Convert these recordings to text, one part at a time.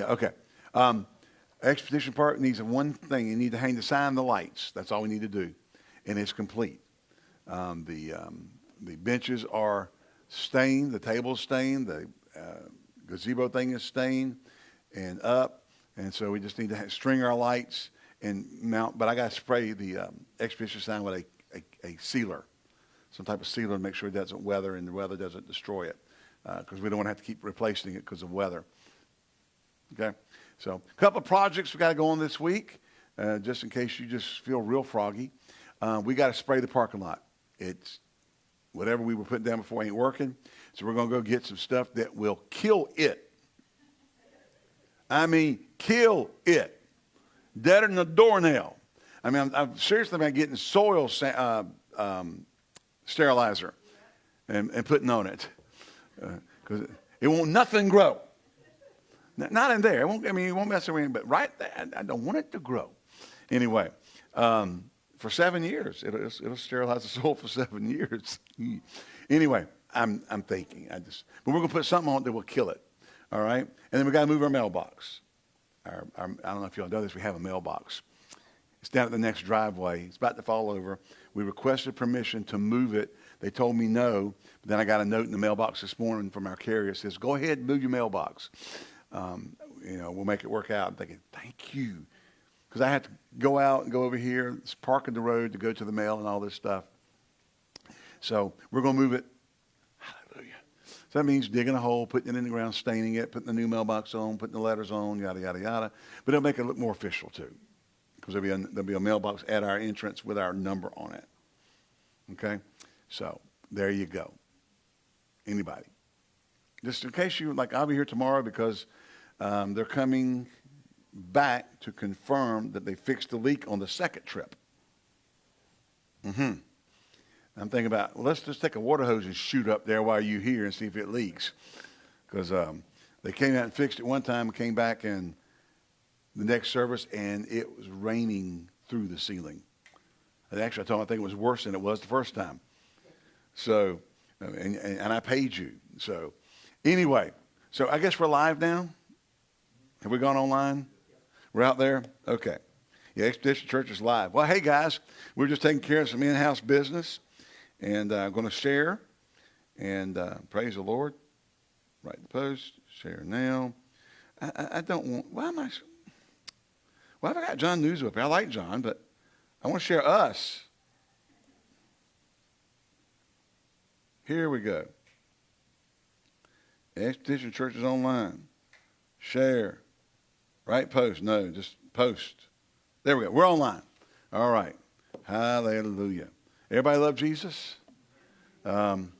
Yeah, okay. Um, Expedition Park needs one thing. You need to hang the sign the lights. That's all we need to do. And it's complete. Um, the, um, the benches are stained, the table's stained, the uh, gazebo thing is stained and up. And so we just need to string our lights and mount. But I got to spray the um, Expedition sign with a, a, a sealer, some type of sealer to make sure it doesn't weather and the weather doesn't destroy it. Because we don't want to have to keep replacing it because of weather. Okay? So, a couple of projects we got to go on this week, uh, just in case you just feel real froggy. Uh, we got to spray the parking lot. It's whatever we were putting down before ain't working. So, we're going to go get some stuff that will kill it. I mean, kill it. Deader than a doornail. I mean, I'm, I'm seriously about getting soil uh, um, sterilizer and, and putting on it because it won't nothing grow. Not in there. It won't, I mean, it won't mess around, but right there, I- I don't want it to grow. Anyway, um, for seven years, it'll, it'll sterilize the soil for seven years. anyway, I'm, I'm thinking, I just, but we're going to put something on it that will kill it. All right? And then we got to move our mailbox. Our, our, I don't know if y'all know this, we have a mailbox. It's down at the next driveway. It's about to fall over. We requested permission to move it. They told me no. But then I got a note in the mailbox this morning from our carrier. It says, go ahead and move your mailbox. Um, you know, we'll make it work out. I'm thinking, thank you. Because I had to go out and go over here, park in the road to go to the mail and all this stuff. So we're going to move it. Hallelujah. So that means digging a hole, putting it in the ground, staining it, putting the new mailbox on, putting the letters on, yada, yada, yada. But it'll make it look more official too. Because there'll, be there'll be a mailbox at our entrance with our number on it. Okay? So there you go. Anybody? Just in case you, like, I'll be here tomorrow because um, they're coming back to confirm that they fixed the leak on the second trip. Mm-hmm. I'm thinking about, let's just take a water hose and shoot up there while you're here and see if it leaks. Because um, they came out and fixed it one time and came back and the next service and it was raining through the ceiling. And actually, I told them I think it was worse than it was the first time. So, and, and I paid you. So, anyway, so I guess we're live now. Have we gone online? We're out there? Okay. Yeah, Expedition Church is live. Well, hey guys, we're just taking care of some in-house business, and uh, I'm going to share, and uh, praise the Lord. Write the post, share now. I, I, I don't want. Why am I? Well, I've got John News up here. I like John, but I want to share us. Here we go. Expedition Church is online. Share. Right post? No, just post. There we go. We're online. All right. Hallelujah. Everybody love Jesus? Um,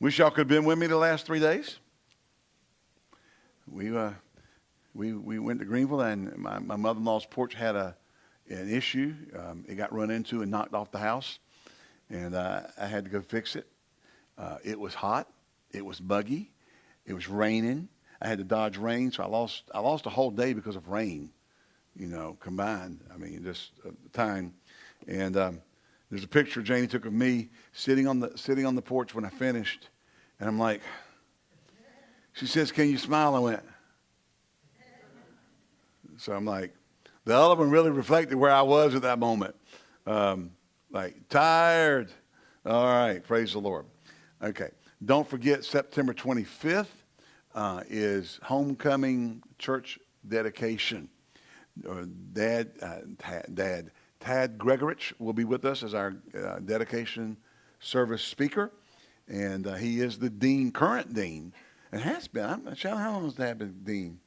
wish y'all could have been with me the last three days. We, uh, we, we went to Greenville, and my, my mother in law's porch had a, an issue. Um, it got run into and knocked off the house, and uh, I had to go fix it. Uh, it was hot. It was buggy. It was raining. I had to dodge rain, so I lost I lost a whole day because of rain, you know, combined. I mean, just uh, time. And um, there's a picture Janie took of me sitting on the sitting on the porch when I finished, and I'm like, she says, "Can you smile?" I went. So I'm like, the other one really reflected where I was at that moment. Um, like tired. All right, praise the Lord. Okay, don't forget September 25th uh, is homecoming church dedication. Uh, Dad, uh, Dad, Tad Gregorich will be with us as our uh, dedication service speaker, and uh, he is the dean, current dean, and has been. I'm not sure how long has Dad been dean?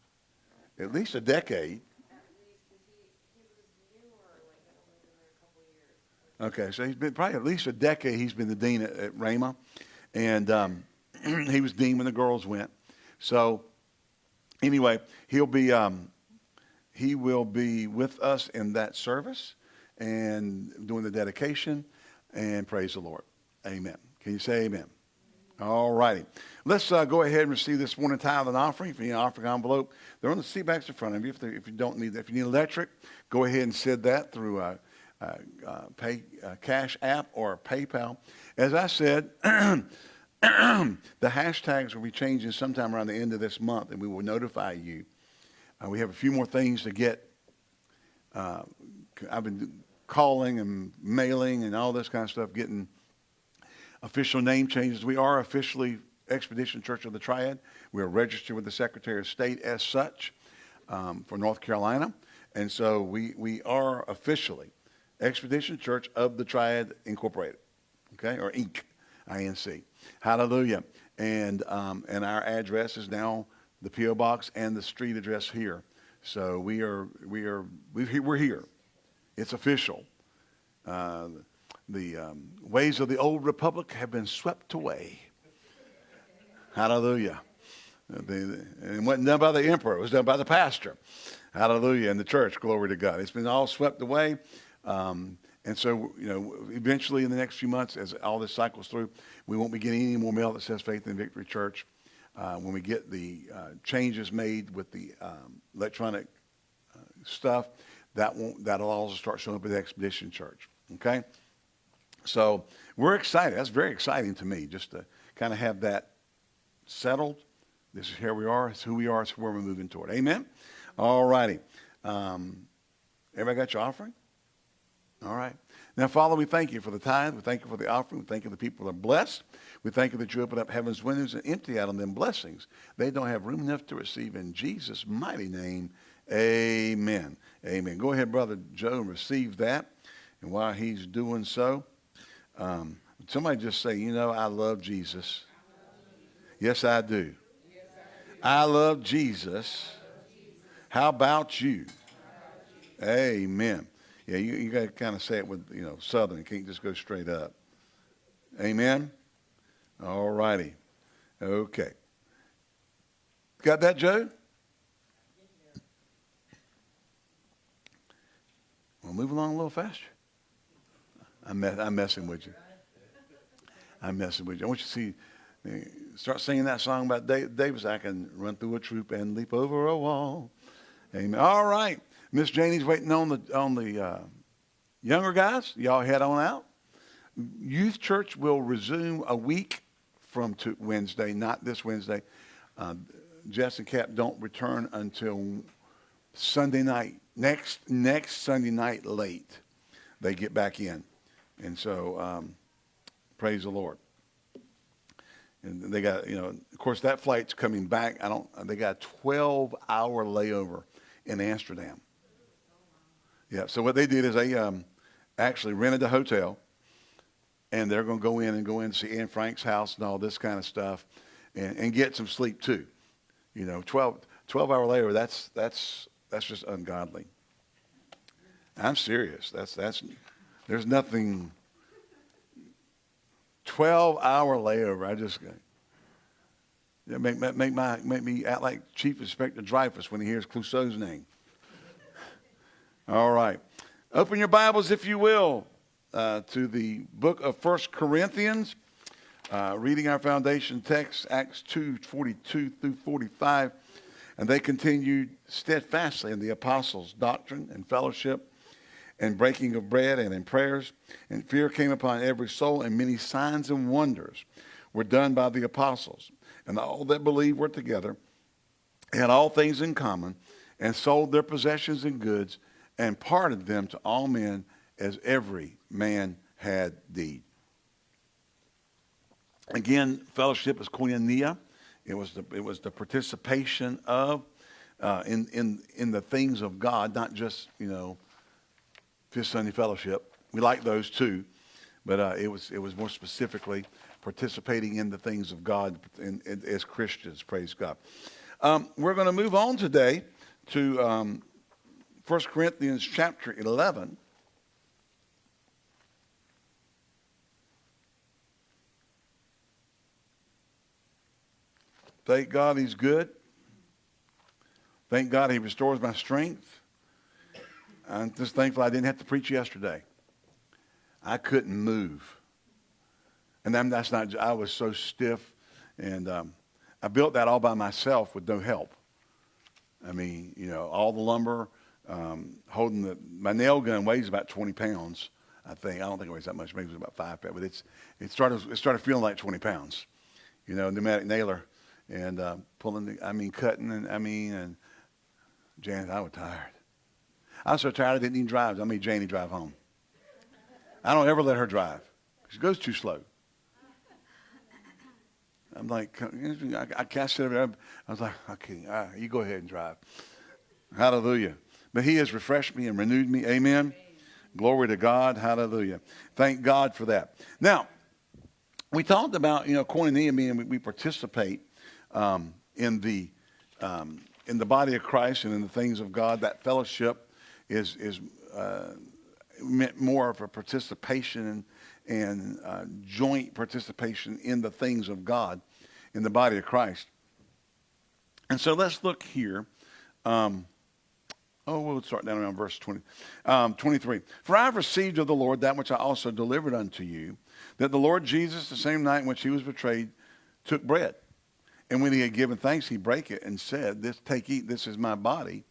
At least a decade. Okay, so he's been probably at least a decade. He's been the dean at, at Rhema, and um, he was dean when the girls went. So anyway, he'll be um, he will be with us in that service and doing the dedication. And praise the Lord, Amen. Can you say Amen? All righty. Let's uh, go ahead and receive this morning tithe and offering. If an offering envelope, they're on the seat backs in front of you. If, if you don't need that, if you need electric, go ahead and send that through uh, uh, uh, pay uh, Cash App or PayPal. As I said, the hashtags will be changing sometime around the end of this month, and we will notify you. Uh, we have a few more things to get. Uh, I've been calling and mailing and all this kind of stuff, getting official name changes. We are officially Expedition Church of the Triad. We are registered with the Secretary of State as such um, for North Carolina. And so we, we are officially Expedition Church of the Triad Incorporated, okay, or Inc., I-N-C. Hallelujah. And, um, and our address is now the P.O. Box and the street address here. So we are, we are, we're here. It's official. Uh, the um, ways of the old republic have been swept away. Hallelujah. The, it wasn't done by the emperor. It was done by the pastor. Hallelujah. In the church. Glory to God. It's been all swept away. Um, and so, you know, eventually in the next few months, as all this cycles through, we won't be getting any more mail that says Faith in Victory Church. Uh, when we get the uh, changes made with the um, electronic uh, stuff, that won't, that'll also start showing up at the Expedition Church. Okay? So we're excited. That's very exciting to me just to kind of have that settled. This is here we are. It's who we are. It's where we're moving toward. Amen? All righty. Um, everybody got your offering? All right. Now, Father, we thank you for the tithe. We thank you for the offering. We thank you the people are blessed. We thank you that you open up heaven's windows and empty out on them blessings. They don't have room enough to receive in Jesus' mighty name. Amen. Amen. Go ahead, Brother Joe, and receive that. And while he's doing so, um, somebody just say, you know, I love Jesus. Yes, I do. I love Jesus. How about you? Amen. Yeah, you, you got to kind of say it with, you know, Southern. You can't just go straight up. Amen? All righty. Okay. Got that, Joe? We'll move along a little faster. I'm, I'm messing with you. I'm messing with you. I want you to see, start singing that song about Davis. I can run through a troop and leap over a wall. Amen. All right. Miss Janie's waiting on the on the uh, younger guys. Y'all head on out. Youth church will resume a week from Wednesday, not this Wednesday. Uh, Jess and Cap don't return until Sunday night. Next next Sunday night late, they get back in, and so um, praise the Lord. And they got you know, of course, that flight's coming back. I don't. They got a 12 hour layover in Amsterdam. Yeah. So what they did is they um, actually rented a hotel, and they're going to go in and go in and see Anne Frank's house and all this kind of stuff, and, and get some sleep too. You know, 12, 12 hour layover. That's that's that's just ungodly. I'm serious. That's that's. There's nothing. 12 hour layover. I just make, make, my, make me act like Chief Inspector Dreyfus when he hears Clouseau's name. All right. Open your Bibles, if you will, uh, to the book of First Corinthians. Uh, reading our foundation text, Acts 2 42 through 45. And they continued steadfastly in the apostles' doctrine and fellowship and breaking of bread and in prayers. And fear came upon every soul, and many signs and wonders were done by the apostles. And all that believed were together, had all things in common, and sold their possessions and goods and parted them to all men as every man had need. Again, fellowship is koinonia. It was the, it was the participation of uh, in, in, in the things of God, not just, you know, Fifth Sunday Fellowship. We like those too, but uh, it, was, it was more specifically participating in the things of God in, in, as Christians, praise God. Um, we're going to move on today to um, 1 Corinthians chapter 11. Thank God he's good. Thank God he restores my strength. I'm just thankful I didn't have to preach yesterday. I couldn't move. And then that's not, I was so stiff. And um, I built that all by myself with no help. I mean, you know, all the lumber, um, holding the, my nail gun weighs about 20 pounds, I think. I don't think it weighs that much. Maybe it was about five pounds, but it's, it started, it started feeling like 20 pounds. you know, pneumatic nailer, and uh, pulling. The, I mean, cutting, and I mean, and Janet, I was tired. I was so tired I didn't even drive. I made Janie drive home. I don't ever let her drive. She goes too slow. I'm like, I, I can't sit over. I was like, okay, right, you go ahead and drive. Hallelujah. But he has refreshed me and renewed me. Amen. Amen. Glory to God. Hallelujah. Thank God for that. Now, we talked about, you know, koinonia meaning we, we participate um, in the um, in the body of Christ and in the things of God. That fellowship is is uh, meant more of a participation and and uh, joint participation in the things of God in the body of Christ. And so let's look here. Um, oh, we'll start down around verse 20, um, 23. For I have received of the Lord that which I also delivered unto you, that the Lord Jesus, the same night in which he was betrayed, took bread. And when he had given thanks, he brake it and said, This take, eat, this is my body,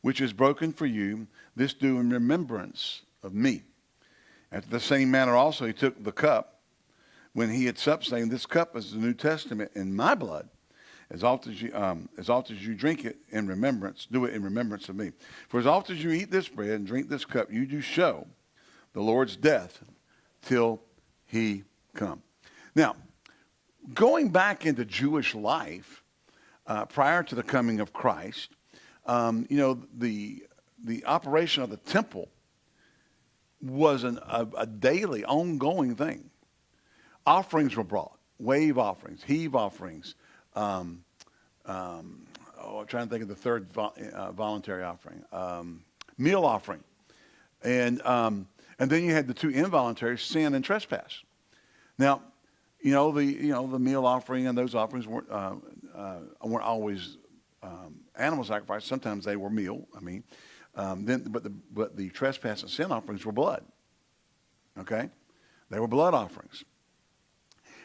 which is broken for you. This do in remembrance of me. After the same manner also he took the cup when he had supped, saying, This cup is the New Testament in my blood. As often as you, um, as often as you drink it in remembrance, do it in remembrance of me. For as often as you eat this bread and drink this cup, you do show the Lord's death till he come. Now, going back into Jewish life uh, prior to the coming of Christ, um, you know, the, the operation of the temple was an, a, a daily, ongoing thing. Offerings were brought, wave offerings, heave offerings. Um, um, oh, I'm trying to think of the third vo- uh, voluntary offering, um, meal offering, and um, and then you had the two involuntary sin and trespass. Now, you know the you know the meal offering and those offerings weren't uh, uh, weren't always um, animal sacrifice. Sometimes they were meal. I mean, um, then, but the but the trespass and sin offerings were blood. Okay, they were blood offerings,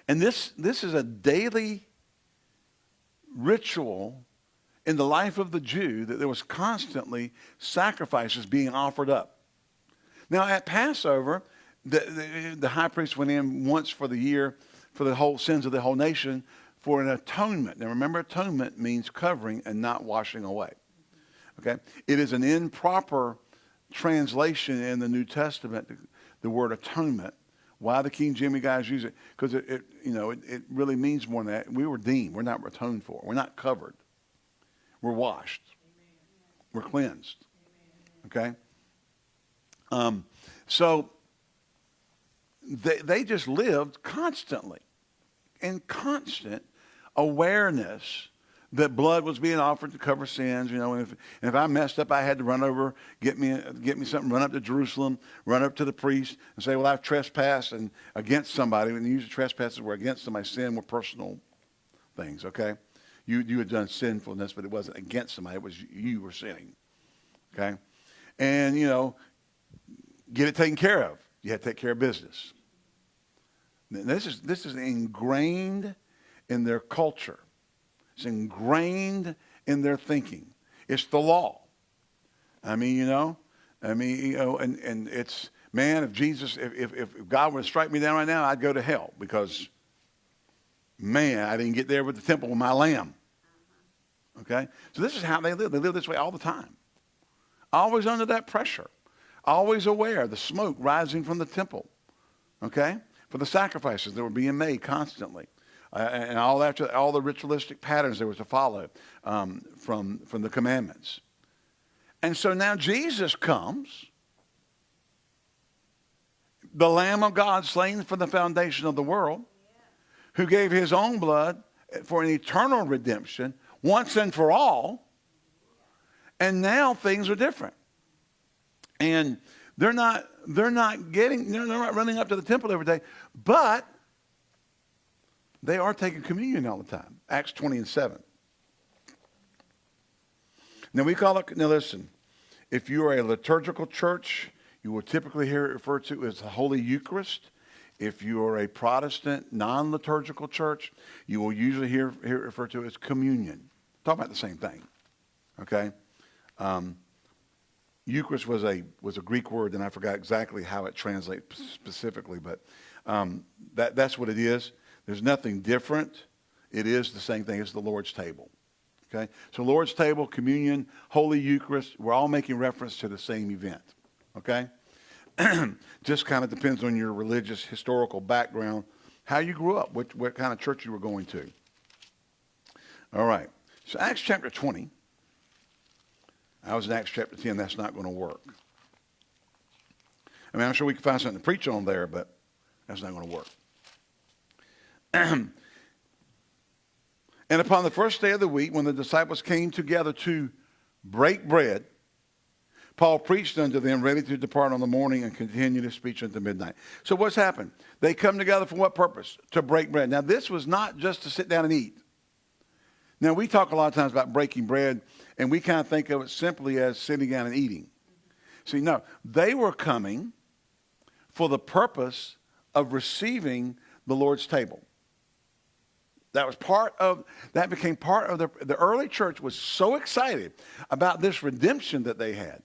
and this this is a daily ritual in the life of the Jew that there was constantly sacrifices being offered up. Now at Passover, the, the, the high priest went in once for the year for the whole sins of the whole nation for an atonement. Now remember, atonement means covering and not washing away. Okay? It is an improper translation in the New Testament, the word atonement. Why the King Jimmy guys use it? Because it, it, you know, it, it really means more than that. We were deemed. We're not atoned for. We're not covered. We're washed. We're cleansed. Okay? Um, so they, they just lived constantly in constant awareness that blood was being offered to cover sins. You know, and if, and if I messed up, I had to run over, get me, get me something, run up to Jerusalem, run up to the priest, and say, "Well, I've trespassed and against somebody." And usually trespasses were against somebody. Sin were personal things. Okay, you you had done sinfulness, but it wasn't against somebody. It was you were sinning. Okay, and you know, get it taken care of. You had to take care of business. This is this is ingrained in their culture. It's ingrained in their thinking. It's the law. I mean, you know, I mean, you know, and, and it's, man, if Jesus, if, if, if God were to strike me down right now, I'd go to hell because, man, I didn't get there with the temple with my lamb. Okay? So this is how they live. They live this way all the time. Always under that pressure. Always aware of the smoke rising from the temple. Okay? For the sacrifices that were being made constantly uh, and all after all the ritualistic patterns there was to follow um, from from the commandments. And so now Jesus comes, the Lamb of God slain for the foundation of the world, who gave his own blood for an eternal redemption once and for all. And now things are different. And they're not they're not getting they're not running up to the temple every day, but they are taking communion all the time. Acts 20 and 7. Now we call it, now listen, if you are a liturgical church, you will typically hear it referred to as the Holy Eucharist. If you are a Protestant, non liturgical church, you will usually hear, hear it referred to as communion. Talk about the same thing. Okay? Um, Eucharist was a, was a Greek word, and I forgot exactly how it translates specifically, but um, that, that's what it is. There's nothing different it is the same thing as the Lord's table. Okay? So Lord's table, communion, Holy Eucharist, we're all making reference to the same event. Okay? Just kind of depends on your religious, historical background, how you grew up, what, what kind of church you were going to. All right. So Acts chapter 20. I was in Acts chapter 10. That's not going to work. I mean, I'm sure we can find something to preach on there, but that's not going to work. and upon the first day of the week, when the disciples came together to break bread, Paul preached unto them, ready to depart on the morning and continue his speech until midnight. So what's happened? They come together for what purpose? To break bread. Now, this was not just to sit down and eat. Now, we talk a lot of times about breaking bread, and we kind of think of it simply as sitting down and eating. See, no, they were coming for the purpose of receiving the Lord's table. That was part of, that became part of the, the early church was so excited about this redemption that they had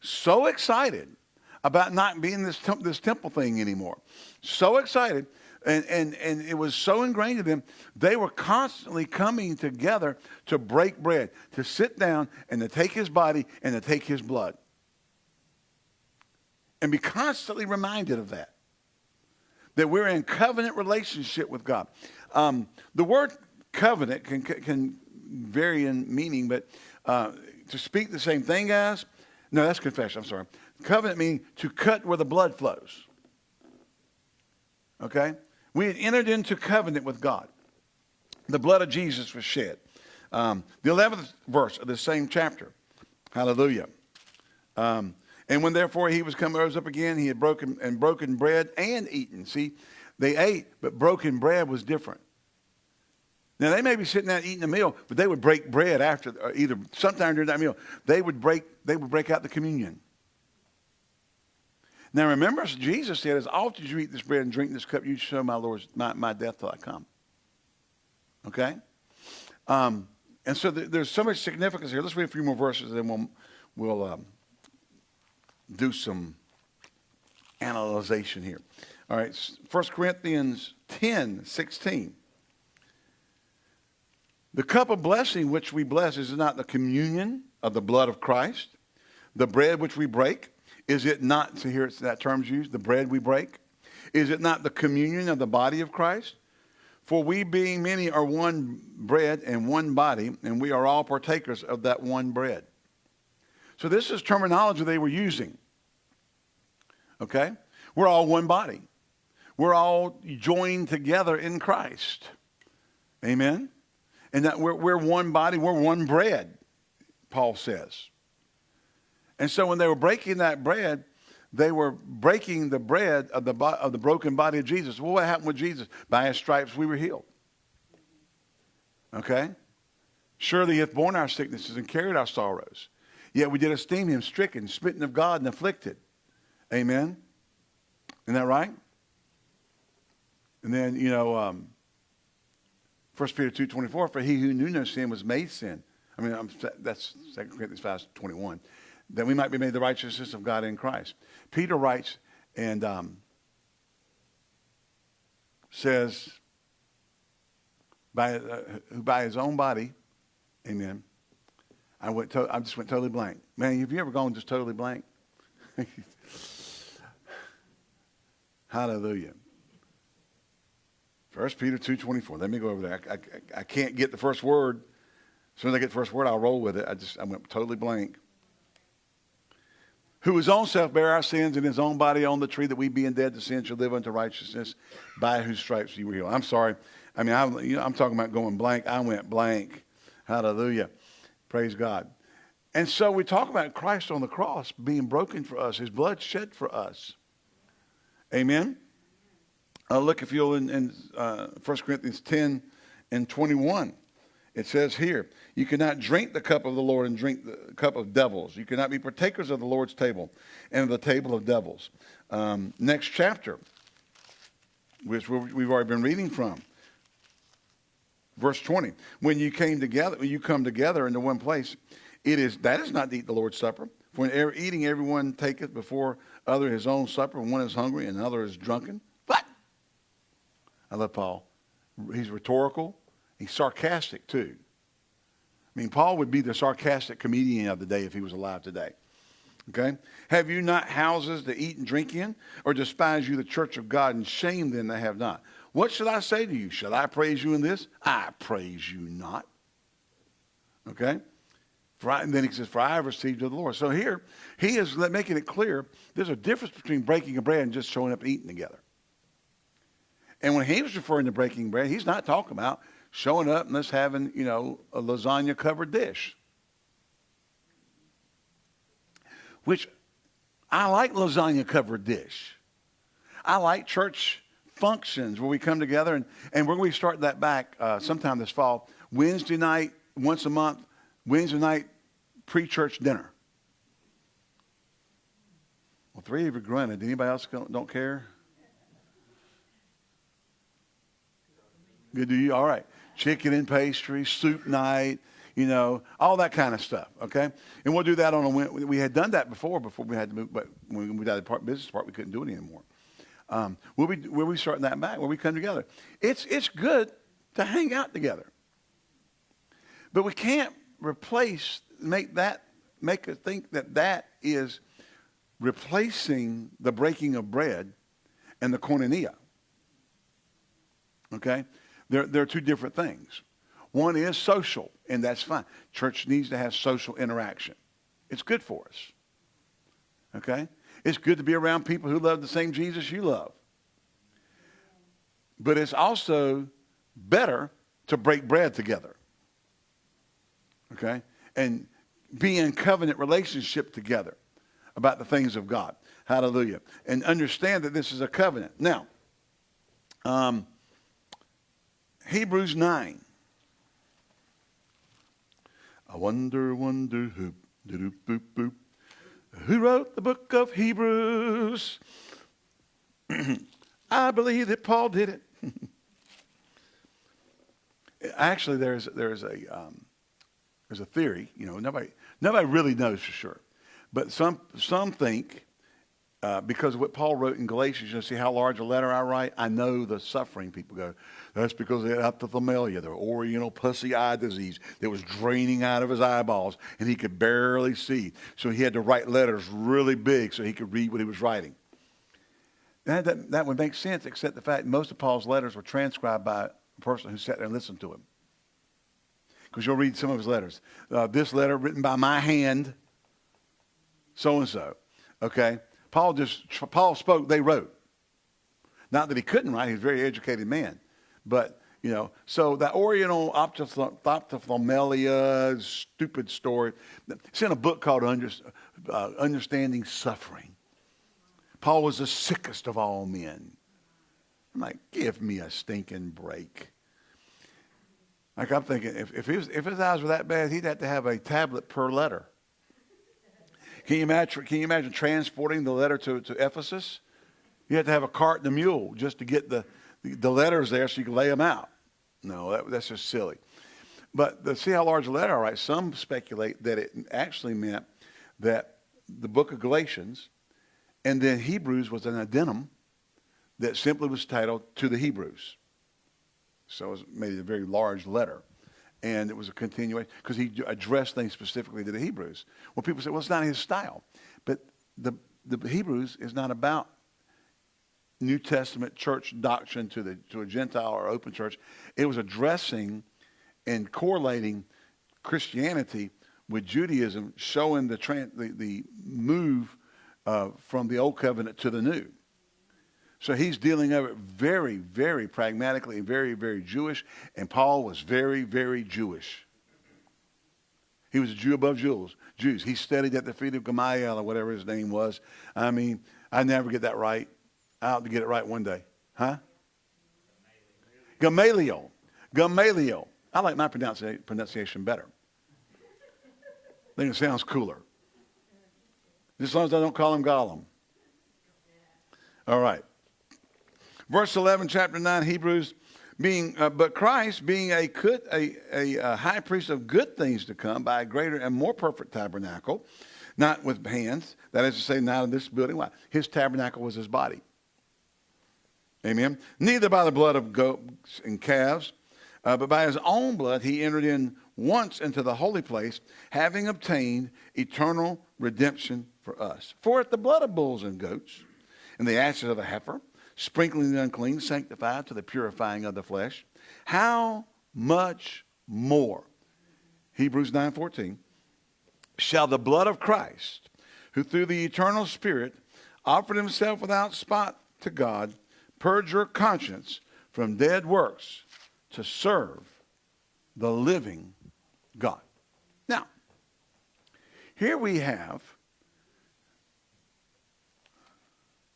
so excited about not being this, temp- this temple thing anymore. So excited. And, and, and it was so ingrained in them, they were constantly coming together to break bread, to sit down and to take his body and to take his blood. And be constantly reminded of that. That we're in covenant relationship with God. Um, the word covenant can, can vary in meaning, but uh, to speak the same thing as, no, that's confession. I'm sorry. Covenant means to cut where the blood flows. Okay? We had entered into covenant with God. The blood of Jesus was shed. Um, the 11th verse of the same chapter. Hallelujah. Um, and when therefore he was come rose up again, he had broken and broken bread and eaten. See, they ate, but broken bread was different. Now they may be sitting there eating a meal, but they would break bread after, uh, either sometime during that meal. They would break, they would break out the communion. Now remember, Jesus said, "As often as you eat this bread and drink this cup, you show my Lord's my, my death till I come." Okay, um, and so th- there's so much significance here. Let's read a few more verses, and then we'll we'll um, do some analyzation here. All right, 1 Corinthians 10, 16. The cup of blessing which we bless is not the communion of the blood of Christ. The bread which we break, is it not, to hear that term's used, the bread we break? Is it not the communion of the body of Christ? For we being many are one bread and one body, and we are all partakers of that one bread. So this is terminology they were using. Okay? We're all one body. We're all joined together in Christ. Amen? and that we're, we're one body, we're one bread, Paul says. And so when they were breaking that bread, they were breaking the bread of the, of the broken body of Jesus. Well, what happened with Jesus? By his stripes we were healed. Okay? Surely he hath borne our sicknesses and carried our sorrows. Yet we did esteem him stricken, smitten of God, and afflicted. Amen? Isn't that right? And then, you know, um, 1 Peter 2.24, for he who knew no sin was made sin. I mean, I'm, that's 2 Corinthians 5.21. That we might be made the righteousness of God in Christ. Peter writes and um, says, by, uh, by his own body, amen, I, went to, I just went totally blank. Man, have you ever gone just totally blank? Hallelujah. First Peter 2.24. Let me go over there. I, I, I, can't get the first word. As soon as I get the first word, I'll roll with it. I just I went totally blank. Who his own self bare our sins in his own body on the tree, that we being dead to sin should live unto righteousness, by whose stripes you were healed. I'm sorry. I mean, I'm, you know, I'm talking about going blank. I went blank. Hallelujah. Praise God. And so we talk about Christ on the cross being broken for us, his blood shed for us. Amen. Uh, look, if you'll, in, in uh, 1 Corinthians 10 and 21, it says here, You cannot drink the cup of the Lord and drink the cup of devils. You cannot be partakers of the Lord's table and of the table of devils. Um, next chapter, which we've already been reading from. Verse 20. When you came together, when you come together into one place, it is that is not to eat the Lord's supper. For in eating, everyone taketh before other his own supper, one is hungry and another is drunken. I love Paul. He's rhetorical He's sarcastic too. I mean, Paul would be the sarcastic comedian of the day if he was alive today. Okay? Have you not houses to eat and drink in? Or despise you the church of God and shame them that have not? What should I say to you? Shall I praise you in this? I praise you not. Okay? For I, and then he says, For I have received of the Lord. So here, he is making it clear there's a difference between breaking a bread and just showing up and eating together. And when he was referring to breaking bread, he's not talking about showing up and us having, you know, a lasagna covered dish. Which I like lasagna covered dish. I like church functions where we come together and, and we're going to start that back uh, sometime this fall. Wednesday night, once a month, Wednesday night pre-church dinner. Well, three of you grunted. Anybody else don't care? Good to you? All right. Chicken and pastry, soup night, you know, all that kind of stuff, okay? And we'll do that on a, we had done that before, before we had to move, but when we moved out of the part, business part, we couldn't do it anymore. Um, we'll, be, we'll be starting that back, where we come together. It's, it's good to hang out together. But we can't replace, make that, make us think that that is replacing the breaking of bread and the koinonia. Okay? They're, they're two different things. One is social, and that's fine. Church needs to have social interaction. It's good for us. Okay? It's good to be around people who love the same Jesus you love. But it's also better to break bread together. Okay? And be in covenant relationship together about the things of God. Hallelujah. And understand that this is a covenant. Now, um, Hebrews 9. I wonder, wonder who, doop, boop, boop, who wrote the book of Hebrews. I believe that Paul did it. Actually, there's, there's, a, um, there's a theory, you know, nobody, nobody really knows for sure. But some, some think uh, because of what Paul wrote in Galatians, you see how large a letter I write? I know the suffering people go. That's because they had ophthalmia, the oriental pussy eye disease that was draining out of his eyeballs, and he could barely see. So he had to write letters really big so he could read what he was writing. That, that, that would make sense, except the fact most of Paul's letters were transcribed by a person who sat there and listened to him. Because you'll read some of his letters. Uh, this letter written by my hand, so and so. Okay? Paul just Paul spoke, they wrote. Not that he couldn't write, he's a very educated man. But, you know, so that Oriental ophthalmia, stupid story. It's in a book called Under, uh, Understanding Suffering. Paul was the sickest of all men. I'm like, give me a stinking break. Like I'm thinking, if, if, was, if his eyes were that bad, he'd have to have a tablet per letter. Can you imagine, can you imagine transporting the letter to, to Ephesus? You had to have a cart and a mule just to get the, the, the letters there so you can lay them out. No, that, that's just silly. But to see how large the letter I write, some speculate that it actually meant that the book of Galatians and then Hebrews was an addendum that simply was titled To the Hebrews. So it was made a very large letter and it was a continuation because he addressed things specifically to the Hebrews. Well, people say, well, it's not his style. But the, the Hebrews is not about New Testament church doctrine to, the, to a Gentile or open church. It was addressing and correlating Christianity with Judaism, showing the, the, the move uh, from the Old Covenant to the New. So he's dealing of it very, very pragmatically and very, very Jewish. And Paul was very, very Jewish. He was a Jew above Jews. Jews. He studied at the feet of Gamaliel or whatever his name was. I mean, I never get that right. I ought to get it right one day. Huh? Gamaliel. Gamaliel. I like my pronunciation better. I think it sounds cooler. As long as I don't call him Gollum. All right. Verse 11, chapter 9, Hebrews, being, uh, but Christ being a, a, a, a high priest of good things to come by a greater and more perfect tabernacle, not with hands, that is to say, not in this building. Why? His tabernacle was his body. Amen. Neither by the blood of goats and calves, Uh, but by his own blood he entered in once into the holy place, having obtained eternal redemption for us. For if the blood of bulls and goats and the ashes of a heifer, sprinkling the unclean, sanctified to the purifying of the flesh, how much more, Hebrews 9.14, shall the blood of Christ, who through the eternal Spirit offered himself without spot to God, purge your conscience from dead works to serve the living God. Now, here we have,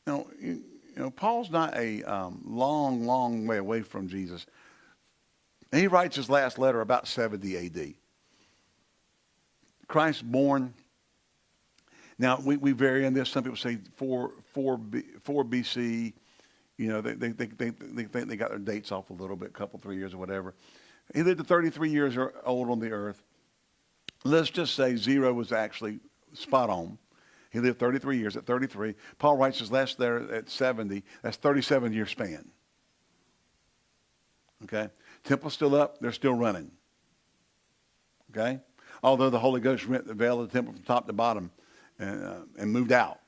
you know, you, you know Paul's not a um, long, long way away from Jesus. He writes his last letter about 70 AD. Christ born. Now, we, we vary on this. Some people say 4, 4, 4 BC. You know, they, they, they, they, they think they got their dates off a little bit, couple, three years or whatever. He lived to 33 years or old on the earth. Let's just say zero was actually spot on. He lived 33 years at 33. Paul writes his last there at 70. That's 37 year span. Okay? Temple's still up. They're still running. Okay? Although the Holy Ghost rent the veil of the temple from top to bottom and, uh, and moved out.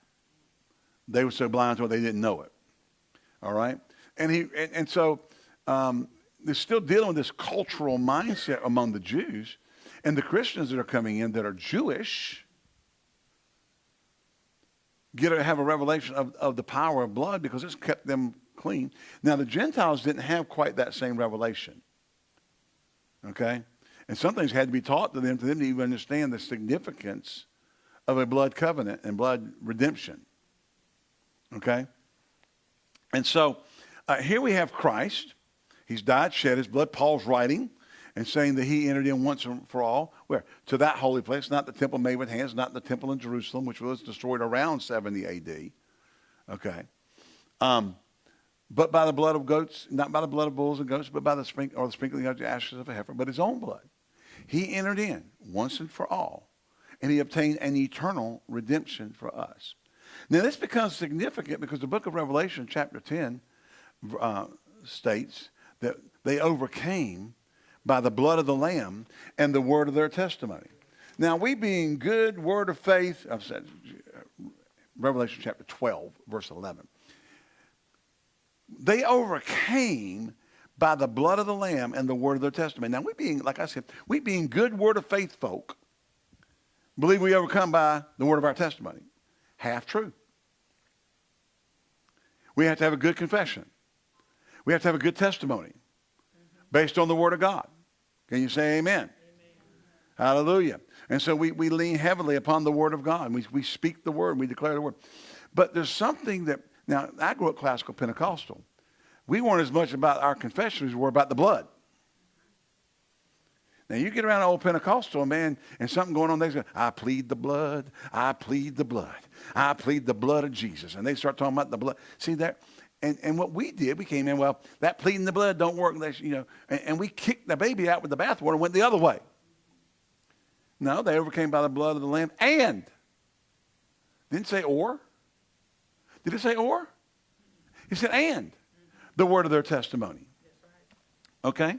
They were so blind to it they didn't know it. All right? And, he, and, and so um, they're still dealing with this cultural mindset among the Jews. And the Christians that are coming in that are Jewish get to have a revelation of, of the power of blood because it's kept them clean. Now, the Gentiles didn't have quite that same revelation. Okay? And some things had to be taught to them for them to even understand the significance of a blood covenant and blood redemption. Okay? And so uh, here we have Christ. He's died, shed his blood. Paul's writing and saying that he entered in once and for all. Where? To that holy place, not the temple made with hands, not the temple in Jerusalem, which was destroyed around 70 AD. Okay. Um, but by the blood of goats, not by the blood of bulls and goats, but by the sprinkling or the sprinkling of the ashes of a heifer, but his own blood. He entered in once and for all, and he obtained an eternal redemption for us. Now, this becomes significant because the book of Revelation, chapter 10, uh, states that they overcame by the blood of the Lamb and the word of their testimony. Now, we being good word of faith, I've said, Revelation chapter 12, verse 11. They overcame by the blood of the Lamb and the word of their testimony. Now, we being, like I said, we being good word of faith folk, believe we overcome by the word of our testimony. Half true. We have to have a good confession. We have to have a good testimony based on the word of God. Can you say amen? amen? Hallelujah. And so we, we lean heavily upon the word of God. We, we speak the word. We declare the word. But there's something that, now, I grew up classical Pentecostal. We weren't as much about our confession as we were about the blood. Now you get around an old Pentecostal man and something going on, they say, I plead the blood, I plead the blood, I plead the blood of Jesus. And they start talking about the blood. See that? And, and what we did, we came in, well, that pleading the blood don't work. You know, and, and we kicked the baby out with the bathwater and went the other way. No, they overcame by the blood of the Lamb and. Didn't say or. Did it say or? He said and the word of their testimony. Okay?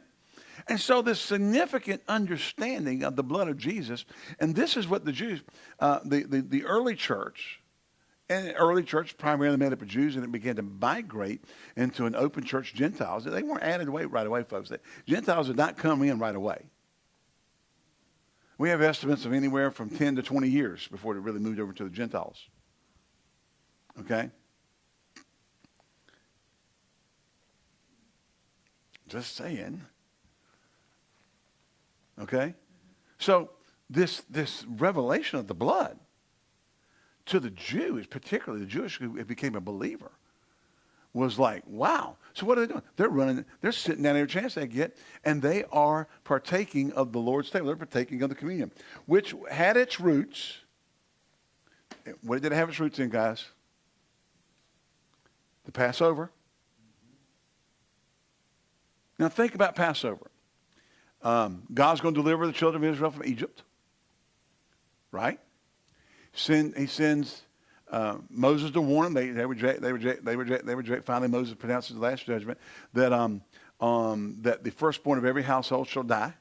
And so this significant understanding of the blood of Jesus, and this is what the Jews, uh, the, the, the early church, and early church primarily made up of Jews, and it began to migrate into an open church Gentiles. They weren't added away right away, folks. The Gentiles did not come in right away. We have estimates of anywhere from 10 to 20 years before it really moved over to the Gentiles. Okay? Just saying. Okay? So this this revelation of the blood to the Jews, particularly the Jewish who became a believer, was like, wow. So what are they doing? They're running, they're sitting down every chance they get, and they are partaking of the Lord's table. They're partaking of the communion, which had its roots. What did it have its roots in, guys? The Passover. Now think about Passover. Um, God's going to deliver the children of Israel from Egypt, right? Send, he sends uh, Moses to warn them. They, they, reject, they, reject, they, reject, they reject. Finally, Moses pronounces the last judgment that um, um, that the firstborn of every household shall die,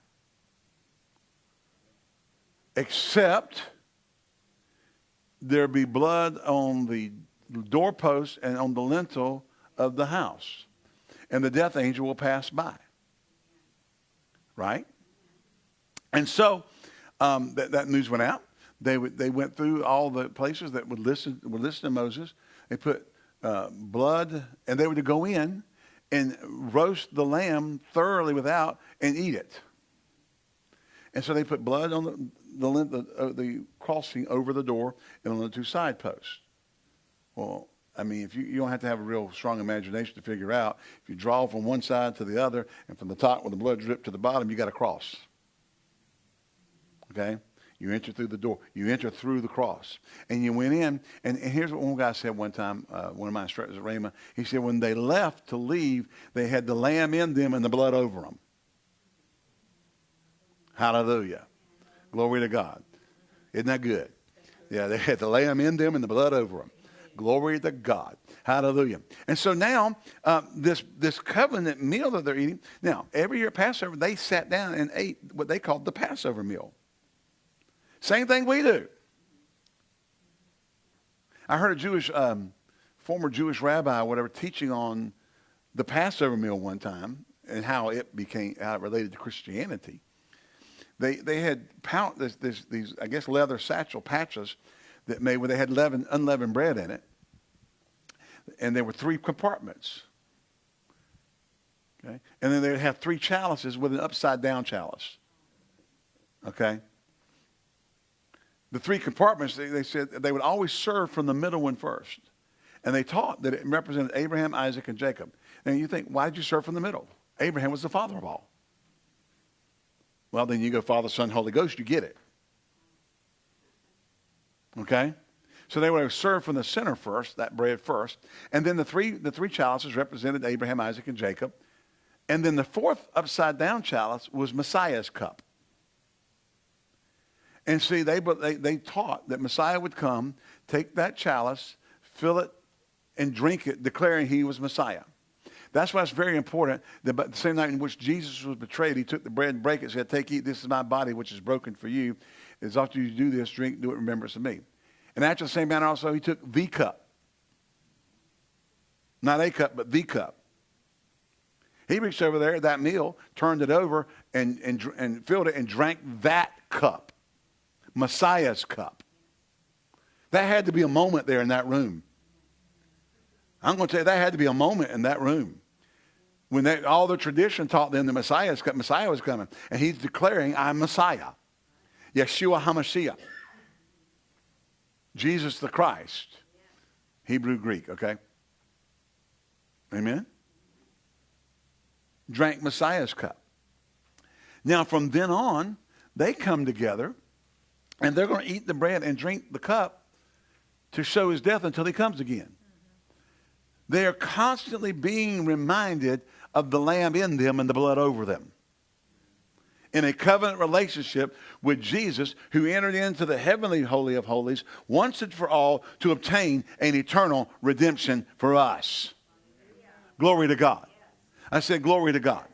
except there be blood on the doorpost and on the lintel of the house, and the death angel will pass by. Right? And so um, that, that news went out. They, they went through all the places that would listen, would listen to Moses. They put uh, blood, and they were to go in and roast the lamb thoroughly without and eat it. And so they put blood on the, the, the, uh, the crossing over the door and on the two side posts. Well, I mean, if you, you don't have to have a real strong imagination to figure out, if you draw from one side to the other and from the top where the blood dripped to the bottom, you got a cross. Okay? You enter through the door. You enter through the cross. And you went in, and, and here's what one guy said one time, uh, one of my instructors at Rhema. He said, when they left to leave, they had the lamb in them and the blood over them. Hallelujah. Glory to God. Isn't that good? Yeah, they had the lamb in them and the blood over them. Glory to God. Hallelujah. And so now, uh, this, this covenant meal that they're eating, now, every year at Passover, they sat down and ate what they called the Passover meal. Same thing we do. I heard a Jewish, um, former Jewish rabbi, whatever, teaching on the Passover meal one time and how it became, how it related to Christianity. They, they had pound, this, this, these, I guess, leather satchel patches that made where they had leaven, unleavened bread in it. And there were three compartments. Okay? And then they would have three chalices with an upside down chalice. Okay? The three compartments, they, they said they would always serve from the middle one first. And they taught that it represented Abraham, Isaac, and Jacob. And you think, why did you serve from the middle? Abraham was the father of all. Well, then you go Father, Son, Holy Ghost, you get it. Okay? So they would have served from the center first, that bread first. And then the three, the three chalices represented Abraham, Isaac, and Jacob. And then the fourth upside down chalice was Messiah's cup. And see, they, they, they taught that Messiah would come, take that chalice, fill it, and drink it, declaring he was Messiah. That's why it's very important that the same night in which Jesus was betrayed, he took the bread and break it, said, Take, eat, this is my body, which is broken for you. As after you do this, drink, do it in remembrance of me. And after the same manner also, he took the cup. Not a cup, but the cup. He reached over there at that meal, turned it over, and, and, and filled it and drank that cup. Messiah's cup. That had to be a moment there in that room. I'm going to tell you, that had to be a moment in that room when they, all the tradition taught them the Messiah, Messiah was coming. And he's declaring, I'm Messiah. Yeshua HaMashiach. Jesus the Christ. Hebrew, Greek, okay? Amen? Drank Messiah's cup. Now, from then on, they come together and they're going to eat the bread and drink the cup to show his death until he comes again. They are constantly being reminded of the lamb in them and the blood over them. In a covenant relationship with Jesus, who entered into the heavenly holy of holies once and for all to obtain an eternal redemption for us. Glory to God. I said, Glory to God.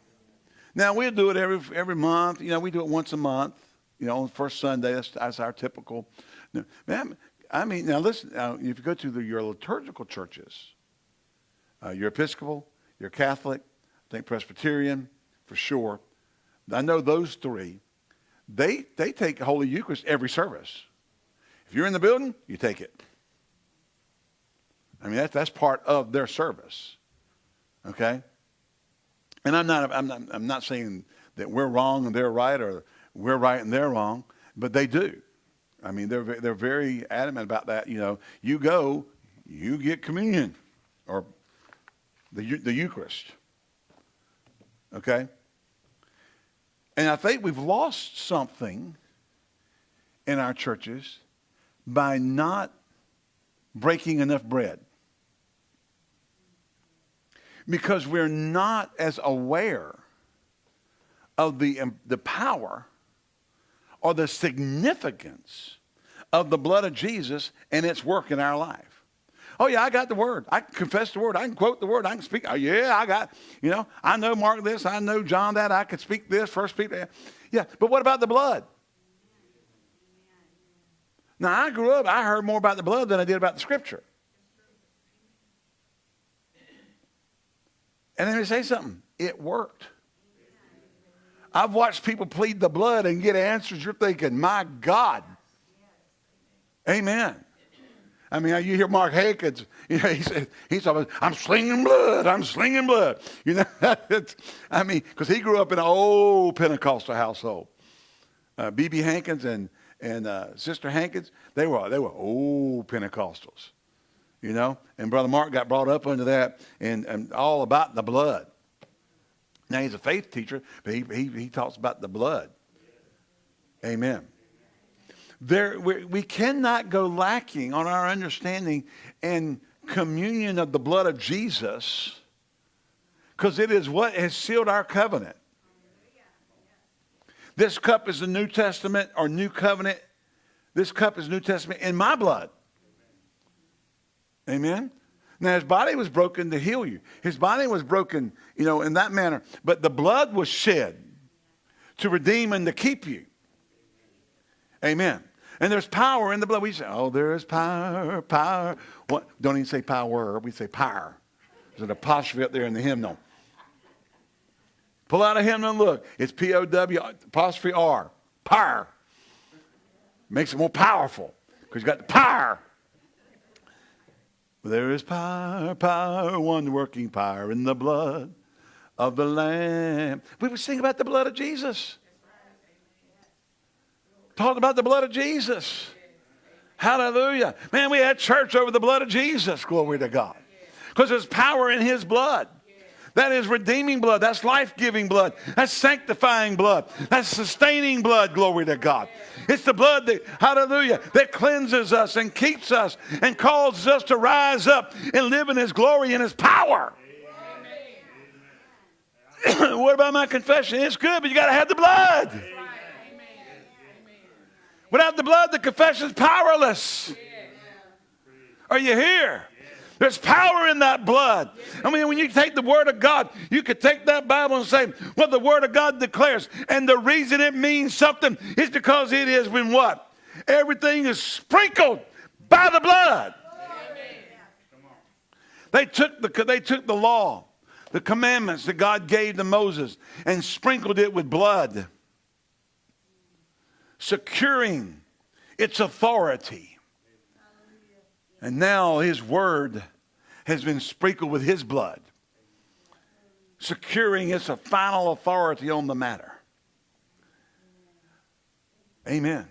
Now, we do it every, every month. You know, we do it once a month, you know, on the first Sunday. That's, that's our typical. Man, I mean, now listen, now, if you go to the, your liturgical churches, uh, you're Episcopal, you're Catholic, I think Presbyterian for sure. I know those three. They, they take Holy Eucharist every service. If you're in the building, you take it. I mean, that, that's part of their service. Okay? And I'm not, I'm, not, I'm not saying that we're wrong and they're right or we're right and they're wrong, but they do. I mean, they're, they're very adamant about that. You know, you go, you get communion or the, the Eucharist. Okay? And I think we've lost something in our churches by not breaking enough bread. Because we're not as aware of the, um, the power or the significance of the blood of Jesus and its work in our life. Oh, yeah, I got the word. I can confess the word. I can quote the word. I can speak. Oh, yeah, I got, you know, I know Mark this. I know John that. I can speak this, first Peter. Yeah, but what about the blood? Now, I grew up, I heard more about the blood than I did about the scripture. And let me say something it worked. I've watched people plead the blood and get answers. You're thinking, my God. Amen. I mean, you hear Mark Hankins, you know, he said, he's talking, I'm slinging blood, I'm slinging blood. You know, I mean, because he grew up in an old Pentecostal household. B.B. Uh, Hankins and, and uh, Sister Hankins, they were, they were old Pentecostals, you know. And Brother Mark got brought up under that and, and all about the blood. Now, he's a faith teacher, but he, he, he talks about the blood. Amen. There, we cannot go lacking on our understanding and communion of the blood of Jesus because it is what has sealed our covenant. This cup is the New Testament or New Covenant. This cup is New Testament in my blood. Amen. Now his body was broken to heal you. His body was broken, you know, in that manner. But the blood was shed to redeem and to keep you. Amen. And there's power in the blood. We say, oh, there is power, power. What? Don't even say power. We say power. There's an apostrophe up there in the hymnal. Pull out a hymnal and look. It's P-O-W apostrophe R. Power. Makes it more powerful because you got the power. There is power, power, one working power in the blood of the Lamb. We would sing about the blood of Jesus. Talk about the blood of Jesus. Hallelujah. Man, we had church over the blood of Jesus. Glory to God. Because there's power in his blood. That is redeeming blood. That's life giving blood. That's sanctifying blood. That's sustaining blood. Glory to God. It's the blood that, hallelujah, that cleanses us and keeps us and causes us to rise up and live in His glory and His power. what about my confession? It's good, but you got to have the blood. Without the blood, the confession is powerless. Are you here? There's power in that blood. I mean, when you take the Word of God, you could take that Bible and say, well, the Word of God declares. And the reason it means something is because it has been what? Everything is sprinkled by the blood. They took the, they took the law, the commandments that God gave to Moses, and sprinkled it with blood, securing its authority. And now his word has been sprinkled with his blood, securing its final authority on the matter. Amen.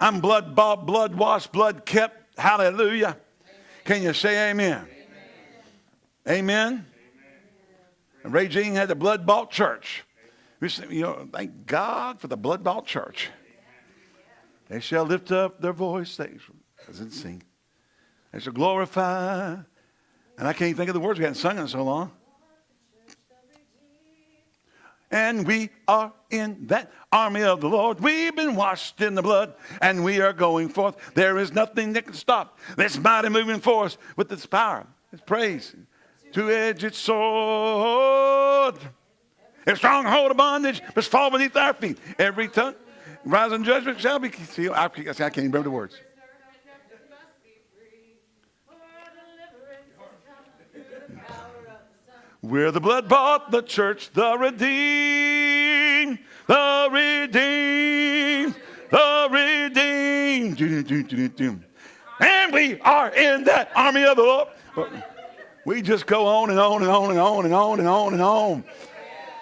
I'm blood bought, blood washed, blood kept. Hallelujah. Can you say amen? Amen. And Ray Jean had the blood bought church. You know, thank God for the blood bought church. They shall lift up their voice. They doesn't sing. They shall glorify. And I can't think of the words. We hadn't sung in so long. And we are in that army of the Lord. We've been washed in the blood, and we are going forth. There is nothing that can stop this mighty moving force with its power, its praise. Two-edged sword. A stronghold of bondage must fall beneath our feet. Every tongue, rising judgment shall be. See, I, I can't remember the words. We're the blood bought, the church, the redeemed, the redeemed, the redeemed. And we are in that army of the Lord. We just go on and on and on and on and on and on and on.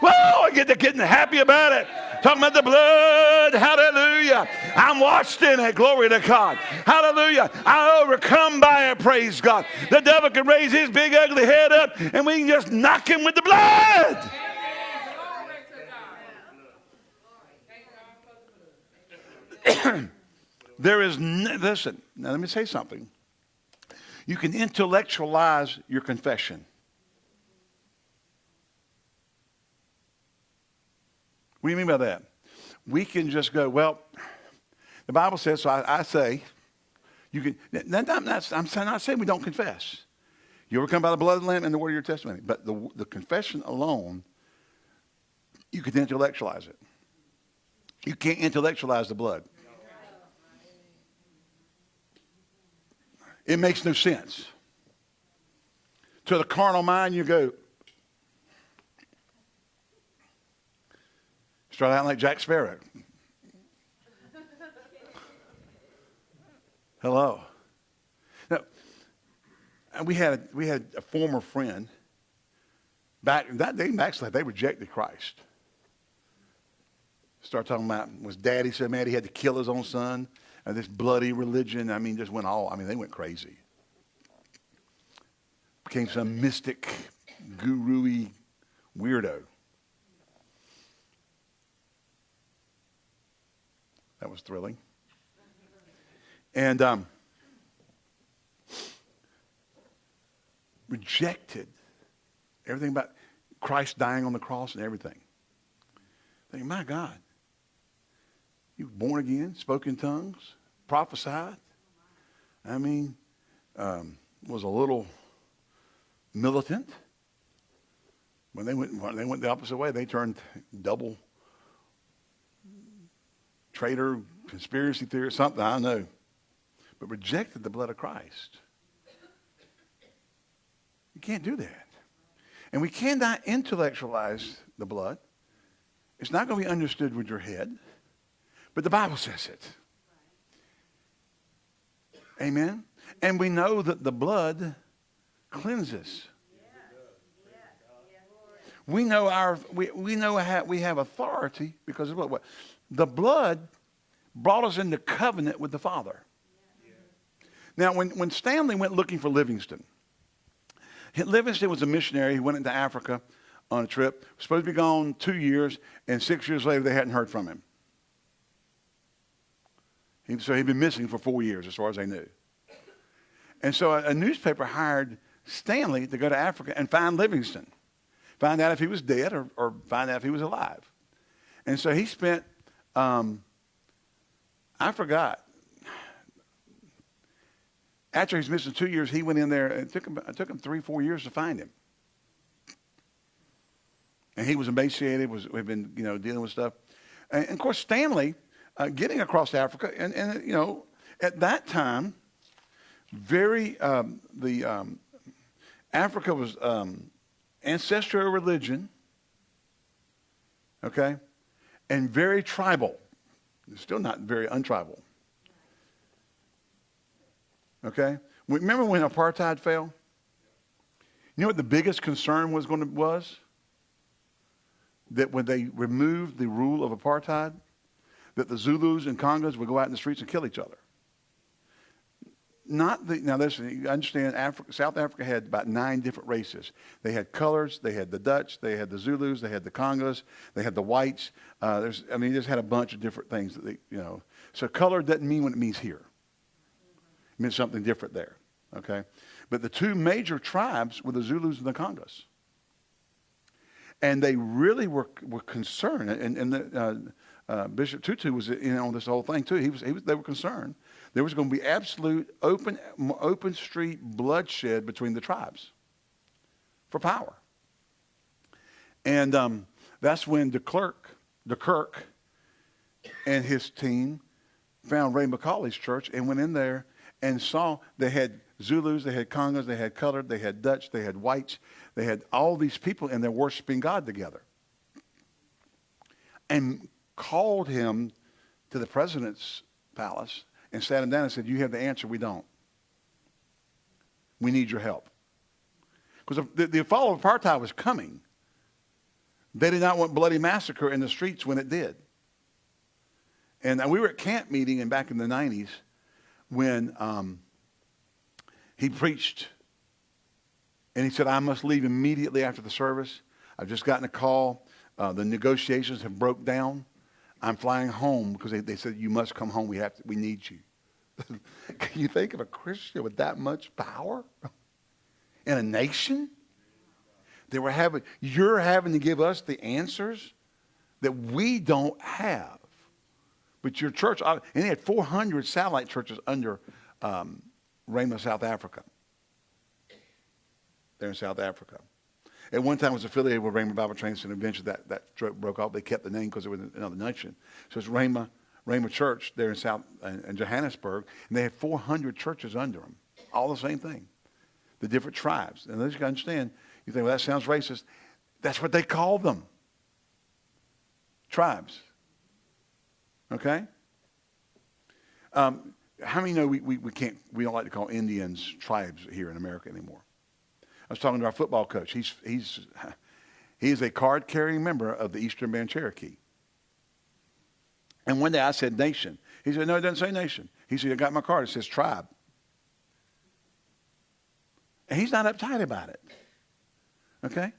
Whoa, I get to getting happy about it. Talking about the blood. Hallelujah. I'm washed in it. Glory to God. Hallelujah. I overcome by it. Praise God. The devil can raise his big ugly head up and we can just knock him with the blood. there is, listen, now let me say something. You can intellectualize your confession. What do you mean by that? We can just go, well, the Bible says, so I, I say, You can, that, that, that's, I'm not saying we don't confess. You overcome by the blood of the Lamb and the word of your testimony. But the, the confession alone, you can intellectualize it. You can't intellectualize the blood. It makes no sense. To the carnal mind, you go, start out like Jack Sparrow. Hello. Now, we had we had a former friend back that they actually they rejected Christ. Start talking about was daddy so mad he had to kill his own son and this bloody religion. I mean, just went all. I mean, they went crazy. Became some mystic, guru-y weirdo. That was thrilling. And um, rejected everything about Christ dying on the cross and everything. Thinking, my God, you were born again, spoke in tongues, prophesied. I mean, um, was a little militant. When they went, when they went the opposite way, they turned double traitor, conspiracy theorist, something, I know but rejected the blood of Christ. You can't do that. And we cannot intellectualize the blood. It's not going to be understood with your head, but the Bible says it. Amen. And we know that the blood cleanses. We know our we, we know how we have authority because of what, what the blood brought us into covenant with the Father. Now, when, when Stanley went looking for Livingstone, Livingstone was a missionary. He went into Africa on a trip. Supposed to be gone two years, and six years later, they hadn't heard from him. He, so he'd been missing for four years, as far as they knew. And so a, a newspaper hired Stanley to go to Africa and find Livingstone, find out if he was dead or, or find out if he was alive. And so he spent, um, I forgot, after he's missing two years, he went in there. It took him, it took him three, four years to find him. And he was emaciated, was had been you know dealing with stuff. And, and of course, Stanley uh, getting across Africa, and, and you know at that time, very um, the um, Africa was um, ancestral religion, okay, and very tribal. Still not very untribal. Okay? Remember when apartheid fell? You know what the biggest concern was going to was? That when they removed the rule of apartheid, that the Zulus and Congos would go out in the streets and kill each other. Not the now. Listen, you understand. Africa, South Africa had about nine different races. They had colors. They had the Dutch. They had the Zulus. They had the Congos. They had the whites. Uh, there's, I mean, they just had a bunch of different things that they, you know. So color doesn't mean what it means here It meant something different there. Okay? But the two major tribes were the Zulus and the Congos. And they really were, were concerned. And, and the, uh, uh, Bishop Tutu was in on this whole thing too. He was, he was, they were concerned. There was going to be absolute open, open street bloodshed between the tribes for power. And um, that's when de Klerk, de Kirk and his team found Ray McCauley's church and went in there and saw they had Zulus, they had Congos, they had colored, they had Dutch, they had whites, they had all these people, and they're worshiping God together. And called him to the president's palace and sat him down and said, You have the answer, we don't. We need your help. Because the, the fall of apartheid was coming. They did not want bloody massacre in the streets when it did. And we were at camp meeting and back in the 90s when um, he preached and he said, I must leave immediately after the service. I've just gotten a call. Uh, the negotiations have broke down. I'm flying home because they, they said, you must come home. We, have to, we need you. Can you think of a Christian with that much power in a nation? They were having, you're having to give us the answers that we don't have. But your church, and they had 400 satellite churches under um, Rhema, South Africa. They're in South Africa. At one time, it was affiliated with Rhema Bible Training Center. Eventually, that, that broke off. They kept the name because it was another nation. So it's Rhema, Rhema Church there in South in Johannesburg, and they have 400 churches under them. All the same thing. The different tribes. And as you to understand, you think, well, that sounds racist. That's what they call them. Tribes. Okay? Um, how many know we, we, we can't, we don't like to call Indians tribes here in America anymore? I was talking to our football coach. He's, he's, he's a card carrying member of the Eastern Band Cherokee. And one day I said nation. He said, no, it doesn't say nation. He said, I got my card. It says tribe. And he's not uptight about it. Okay?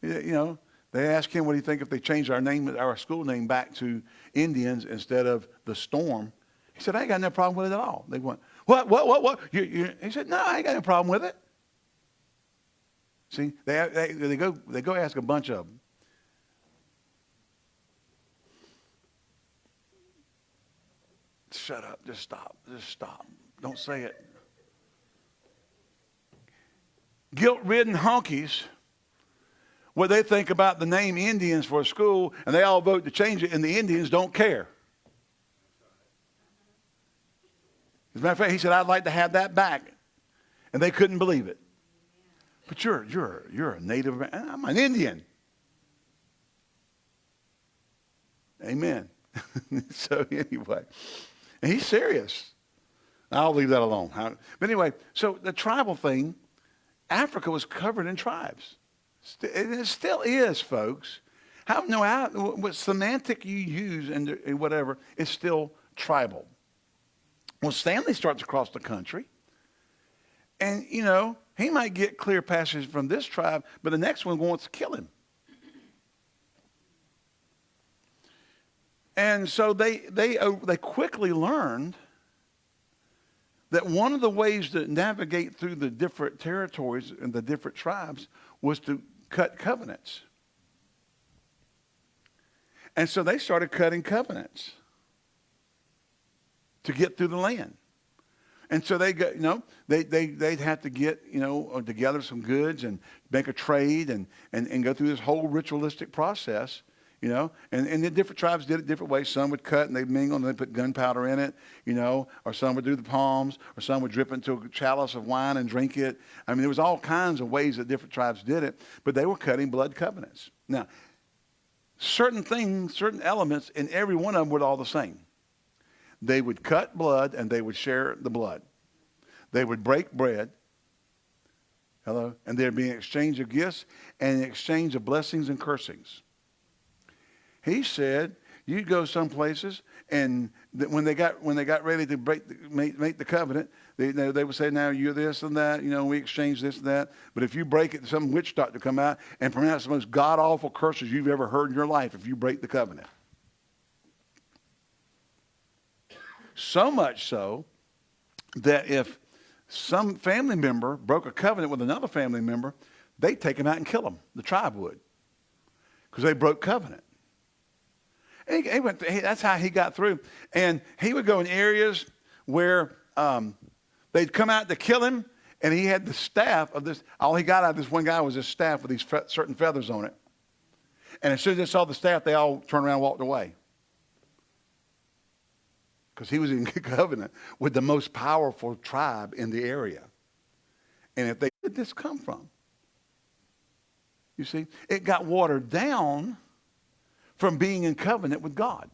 You know, they asked him, what do you think if they changed our name, our school name back to Indians instead of the Storm? He said, I ain't got no problem with it at all. They went, what, what, what, what? You, you, he said, no, I ain't got no problem with it. See, they, they, they, go, they go ask a bunch of them. Shut up. Just stop. Just stop. Don't say it. Guilt-ridden honkies, what they think about the name Indians for a school, and they all vote to change it, and the Indians don't care. As a matter of fact, he said, I'd like to have that back. And they couldn't believe it. But you're, you're, you're a native, I'm an Indian. Amen. so anyway, and he's serious. I'll leave that alone. But anyway, so the tribal thing, Africa was covered in tribes. And It still is, folks. How no what semantic you use and whatever is still tribal. Well, Stanley starts across the country, and you know he might get clear passage from this tribe, but the next one wants to kill him. And so they, they, uh, they quickly learned that one of the ways to navigate through the different territories and the different tribes was to cut covenants. And so they started cutting covenants to get through the land. And so they got, you know, they, they, they'd have to get, you know, uh, together some goods and make a trade and, and, and go through this whole ritualistic process, you know. And, and the different tribes did it different ways. Some would cut and they'd mingle and they'd put gunpowder in it, you know, or some would do the palms, or some would drip into a chalice of wine and drink it. I mean, there was all kinds of ways that different tribes did it, but they were cutting blood covenants. Now, certain things, certain elements in every one of them were all the same. They would cut blood and they would share the blood. They would break bread. Hello? And there'd be an exchange of gifts and an exchange of blessings and cursings. He said, you'd go some places and when they got when they got ready to break the, make, make the covenant, they, they would say, now you're this and that, you know, we exchange this and that. But if you break it, some witch doctor come out and pronounce the most god-awful curses you've ever heard in your life if you break the covenant. So much so that if some family member broke a covenant with another family member, they'd take him out and kill him. The tribe would. Because they broke covenant. He, he went, he, that's how he got through. And he would go in areas where um, they'd come out to kill him, and he had the staff of this. All he got out of this one guy was this staff with these fe- certain feathers on it. And as soon as they saw the staff, they all turned around and walked away because he was in covenant with the most powerful tribe in the area. And if they, did this come from? You see, it got watered down from being in covenant with God.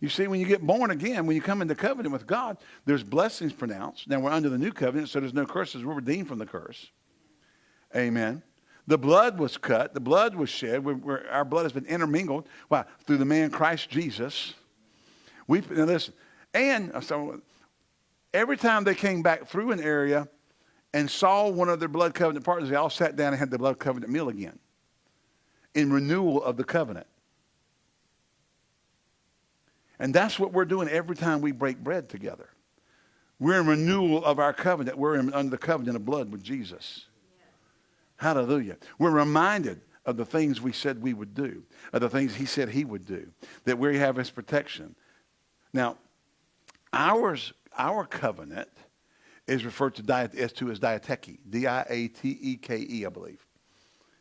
You see, when you get born again, when you come into covenant with God, there's blessings pronounced. Now we're under the new covenant, so there's no curses. We're redeemed from the curse. Amen. The blood was cut. The blood was shed. We're, we're, our blood has been intermingled. Why? Through the man Christ Jesus. We now listen, and uh, so every time they came back through an area and saw one of their blood covenant partners, they all sat down and had the blood covenant meal again in renewal of the covenant. And that's what we're doing every time we break bread together. We're in renewal of our covenant. We're in, under the covenant of blood with Jesus. Hallelujah. We're reminded of the things we said we would do, of the things he said he would do, that we have his protection, now, Ours, our covenant is referred to diet, S2 as diateke, D-I-A-T-E-K-E, I believe.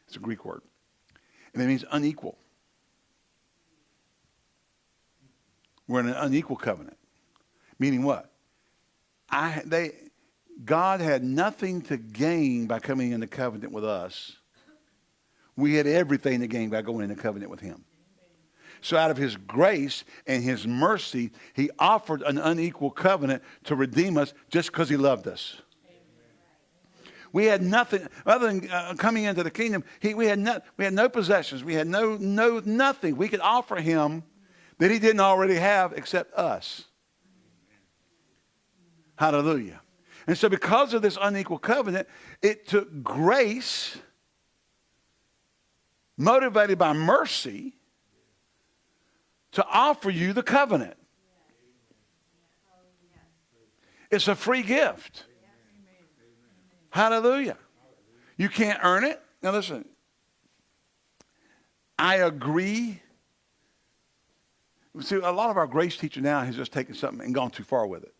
It's a Greek word. And it means unequal. We're in an unequal covenant. Meaning what? I, they, God had nothing to gain by coming into covenant with us. We had everything to gain by going into covenant with him. So out of his grace and his mercy, he offered an unequal covenant to redeem us just because he loved us. We had nothing other than uh, coming into the kingdom. He, we, had no, we had no possessions. We had no, no, nothing we could offer him that he didn't already have except us. Hallelujah. And so, because of this unequal covenant, it took grace, motivated by mercy, to offer you the covenant. It's a free gift. Hallelujah. You can't earn it. Now, listen, I agree. See, a lot of our grace teacher now has just taken something and gone too far with it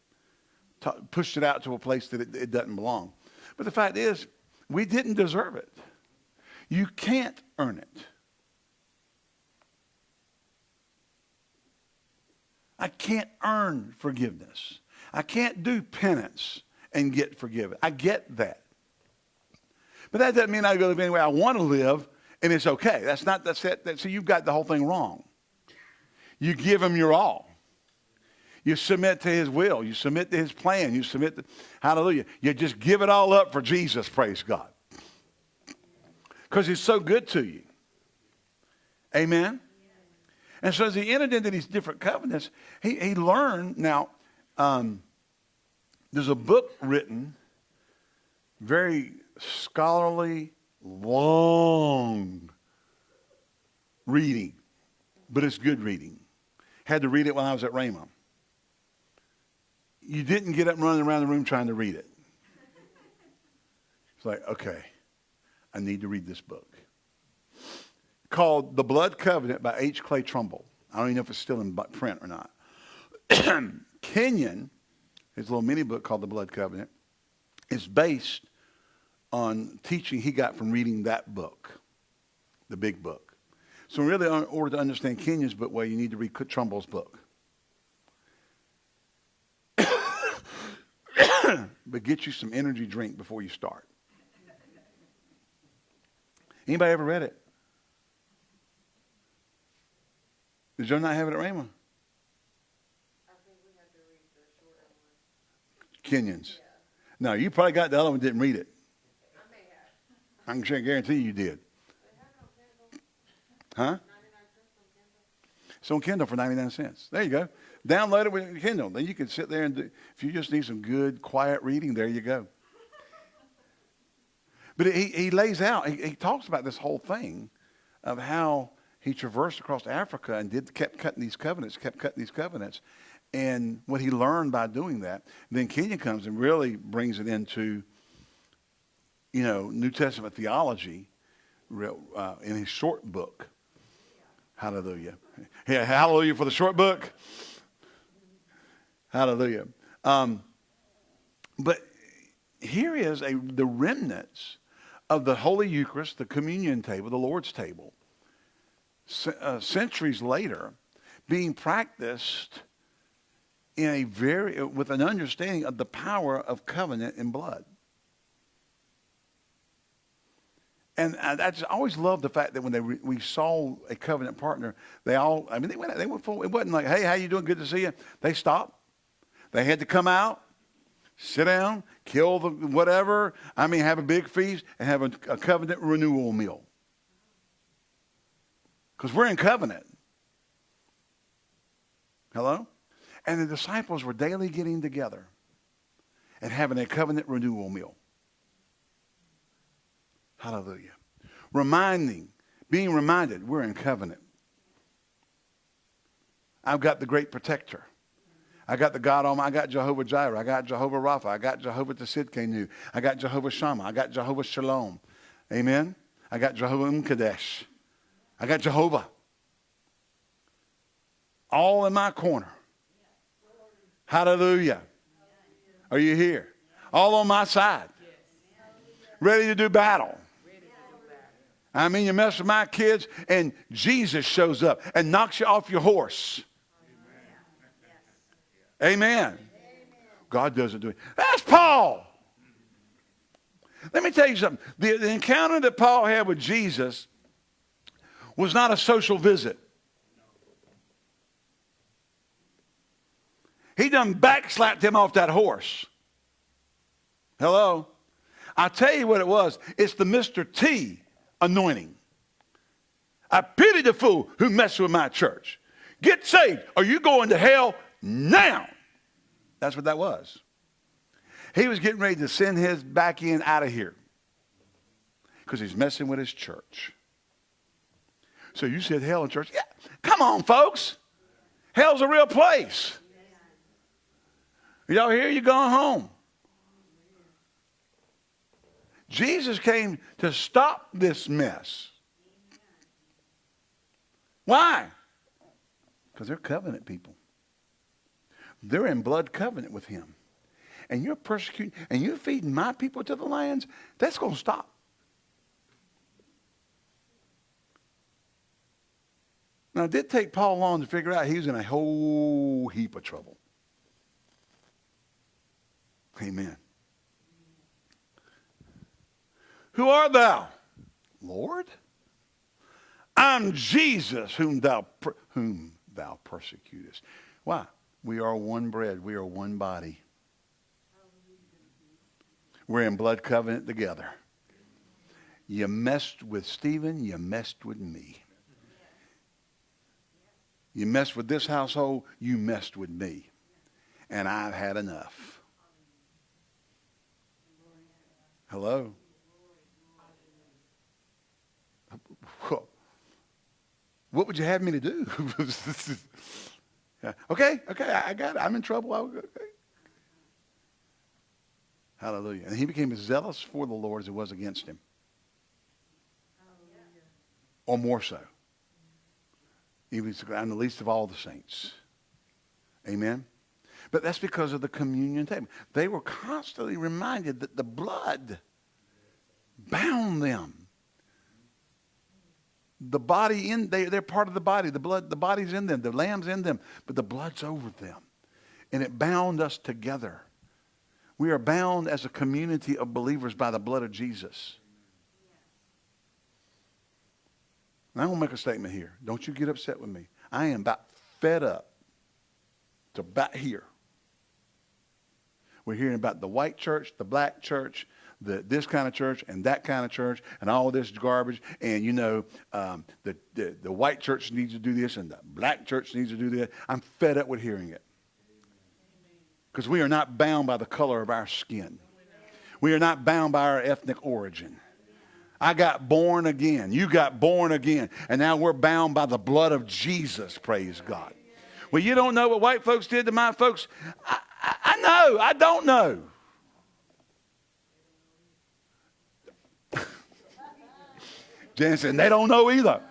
pushed it out to a place that it, it doesn't belong. But the fact is, we didn't deserve it. You can't earn it. I can't earn forgiveness. I can't do penance and get forgiven. I get that. But that doesn't mean I go live any way I want to live and it's okay. That's not, that's it. That, so you've got the whole thing wrong. You give him your all. You submit to his will. You submit to his plan. You submit to, hallelujah. You just give it all up for Jesus, praise God. Because he's so good to you. Amen? And so as he entered into these different covenants, he, he learned. Now, um, there's a book written, very scholarly, long reading, but it's good reading. Had to read it when I was at Rhema you didn't get up and running around the room trying to read it. It's like, okay, I need to read this book. Called The Blood Covenant by H. Clay Trumbull. I don't even know if it's still in print or not. Kenyon, his little mini book called The Blood Covenant, is based on teaching he got from reading that book, the big book. So really, in order to understand Kenyon's book, well, you need to read Trumbull's book. but get you some energy drink before you start. Anybody ever read it? Did you not have it at Rhema? Kenyons. Yeah. No, you probably got the other one didn't read it. I, I can guarantee you did. Huh? It's on Kindle for 99 cents. There you go. Download it with Kindle. Then you can sit there and do, if you just need some good, quiet reading, there you go. But he, he lays out, he, he talks about this whole thing of how he traversed across Africa and did kept cutting these covenants, kept cutting these covenants, and what he learned by doing that. Then Kenyon comes and really brings it into, you know, New Testament theology, uh, in his short book. Hallelujah. Yeah, hallelujah for the short book. Hallelujah. Um, but here is a, the remnants of the Holy Eucharist, the communion table, the Lord's table, uh, centuries later, being practiced in a very with an understanding of the power of covenant and blood. And I, just always loved the fact that when they re, we saw a covenant partner, they all, I mean, they went, they went full, it wasn't like, hey, how you doing? Good to see you. They stopped. They had to come out, sit down, kill the whatever. I mean, have a big feast and have a, a covenant renewal meal. Because we're in covenant. Hello? And the disciples were daily getting together and having a covenant renewal meal. Hallelujah. Reminding, being reminded we're in covenant. I've got the great protector. I got the God Almighty. I got Jehovah Jireh. I got Jehovah Rapha. I got Jehovah Tsidkenu. I got Jehovah Shammah. I got Jehovah Shalom. Amen. I got Jehovah Mkadesh. I got Jehovah. All in my corner. Hallelujah. Are you here? All on my side. Ready to do battle. I mean, you mess with my kids, and Jesus shows up and knocks you off your horse. Amen. God doesn't do it. That's Paul. Let me tell you something. The, the encounter that Paul had with Jesus was not a social visit. He done backslapped him off that horse. Hello? I tell you what it was. It's the Mr. T anointing. I pity the fool who messes with my church. Get saved or you going to hell now. That's what that was. He was getting ready to send his back end out of here because he's messing with his church. So you said hell in church? Yeah. Come on, folks. Hell's a real place. Y'all here? You going home. Jesus came to stop this mess. Why? Because they're covenant people. They're in blood covenant with him. And you're persecuting, and you're feeding my people to the lions, that's going to stop. Now, it did take Paul long to figure out he was in a whole heap of trouble. Amen. Who art thou? Lord? I'm Jesus whom thou, whom thou persecutest. Why? We are one bread. We are one body. We're in blood covenant together. You messed with Stephen, you messed with me. You messed with this household, you messed with me. And I've had enough. Hello? What would you have me to do? okay, okay, I got it. I'm in trouble. Okay. Hallelujah. And he became as zealous for the Lord as it was against him. Or more so. Was I'm the least of all the saints. Amen. But that's because of the communion table. They were constantly reminded that the blood bound them. The body in they, they're part of the body. The blood, the body's in them, the lamb's in them, but the blood's over them. And it bound us together. We are bound as a community of believers by the blood of Jesus. And I'm going to make a statement here. Don't you get upset with me. I am about fed up to about here. We're hearing about the white church, the black church, the, this kind of church and that kind of church and all this garbage. And, you know, um, the, the, the white church needs to do this and the black church needs to do that. I'm fed up with hearing it. Because we are not bound by the color of our skin. We are not bound by our ethnic origin. I got born again. You got born again. And now we're bound by the blood of Jesus, praise God. Well, you don't know what white folks did to my folks. I, I, I know. I don't know. Jan said, they don't know either.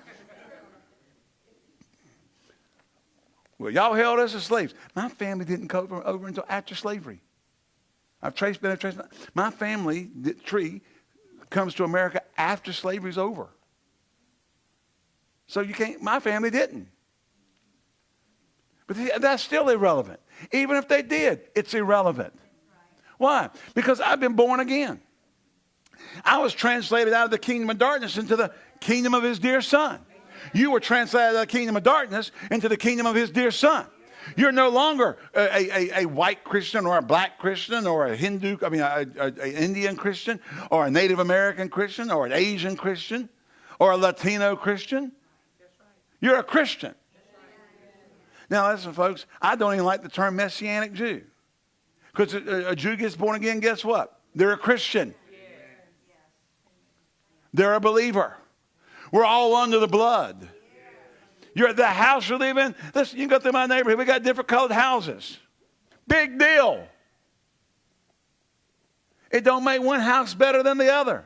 Well, y'all held us as slaves. My family didn't come over, over until after slavery. I've traced, been a trace. My family the tree comes to America after slavery's over. So you can't, my family didn't. But that's still irrelevant. Even if they did, it's irrelevant. Why? Because I've been born again. I was translated out of the kingdom of darkness into the kingdom of his dear son. You were translated out of the kingdom of darkness into the kingdom of his dear son. You're no longer a, a, a, white Christian or a black Christian or a Hindu, I mean, an Indian Christian or a Native American Christian or an Asian Christian or a Latino Christian. You're a Christian. Now, listen, folks, I don't even like the term Messianic Jew. Because a, a Jew gets born again, guess what? They're a Christian. They're a believer. We're all under the blood. You're the house you live in. Listen, you can go through my neighborhood. We got different colored houses. Big deal. It don't make one house better than the other.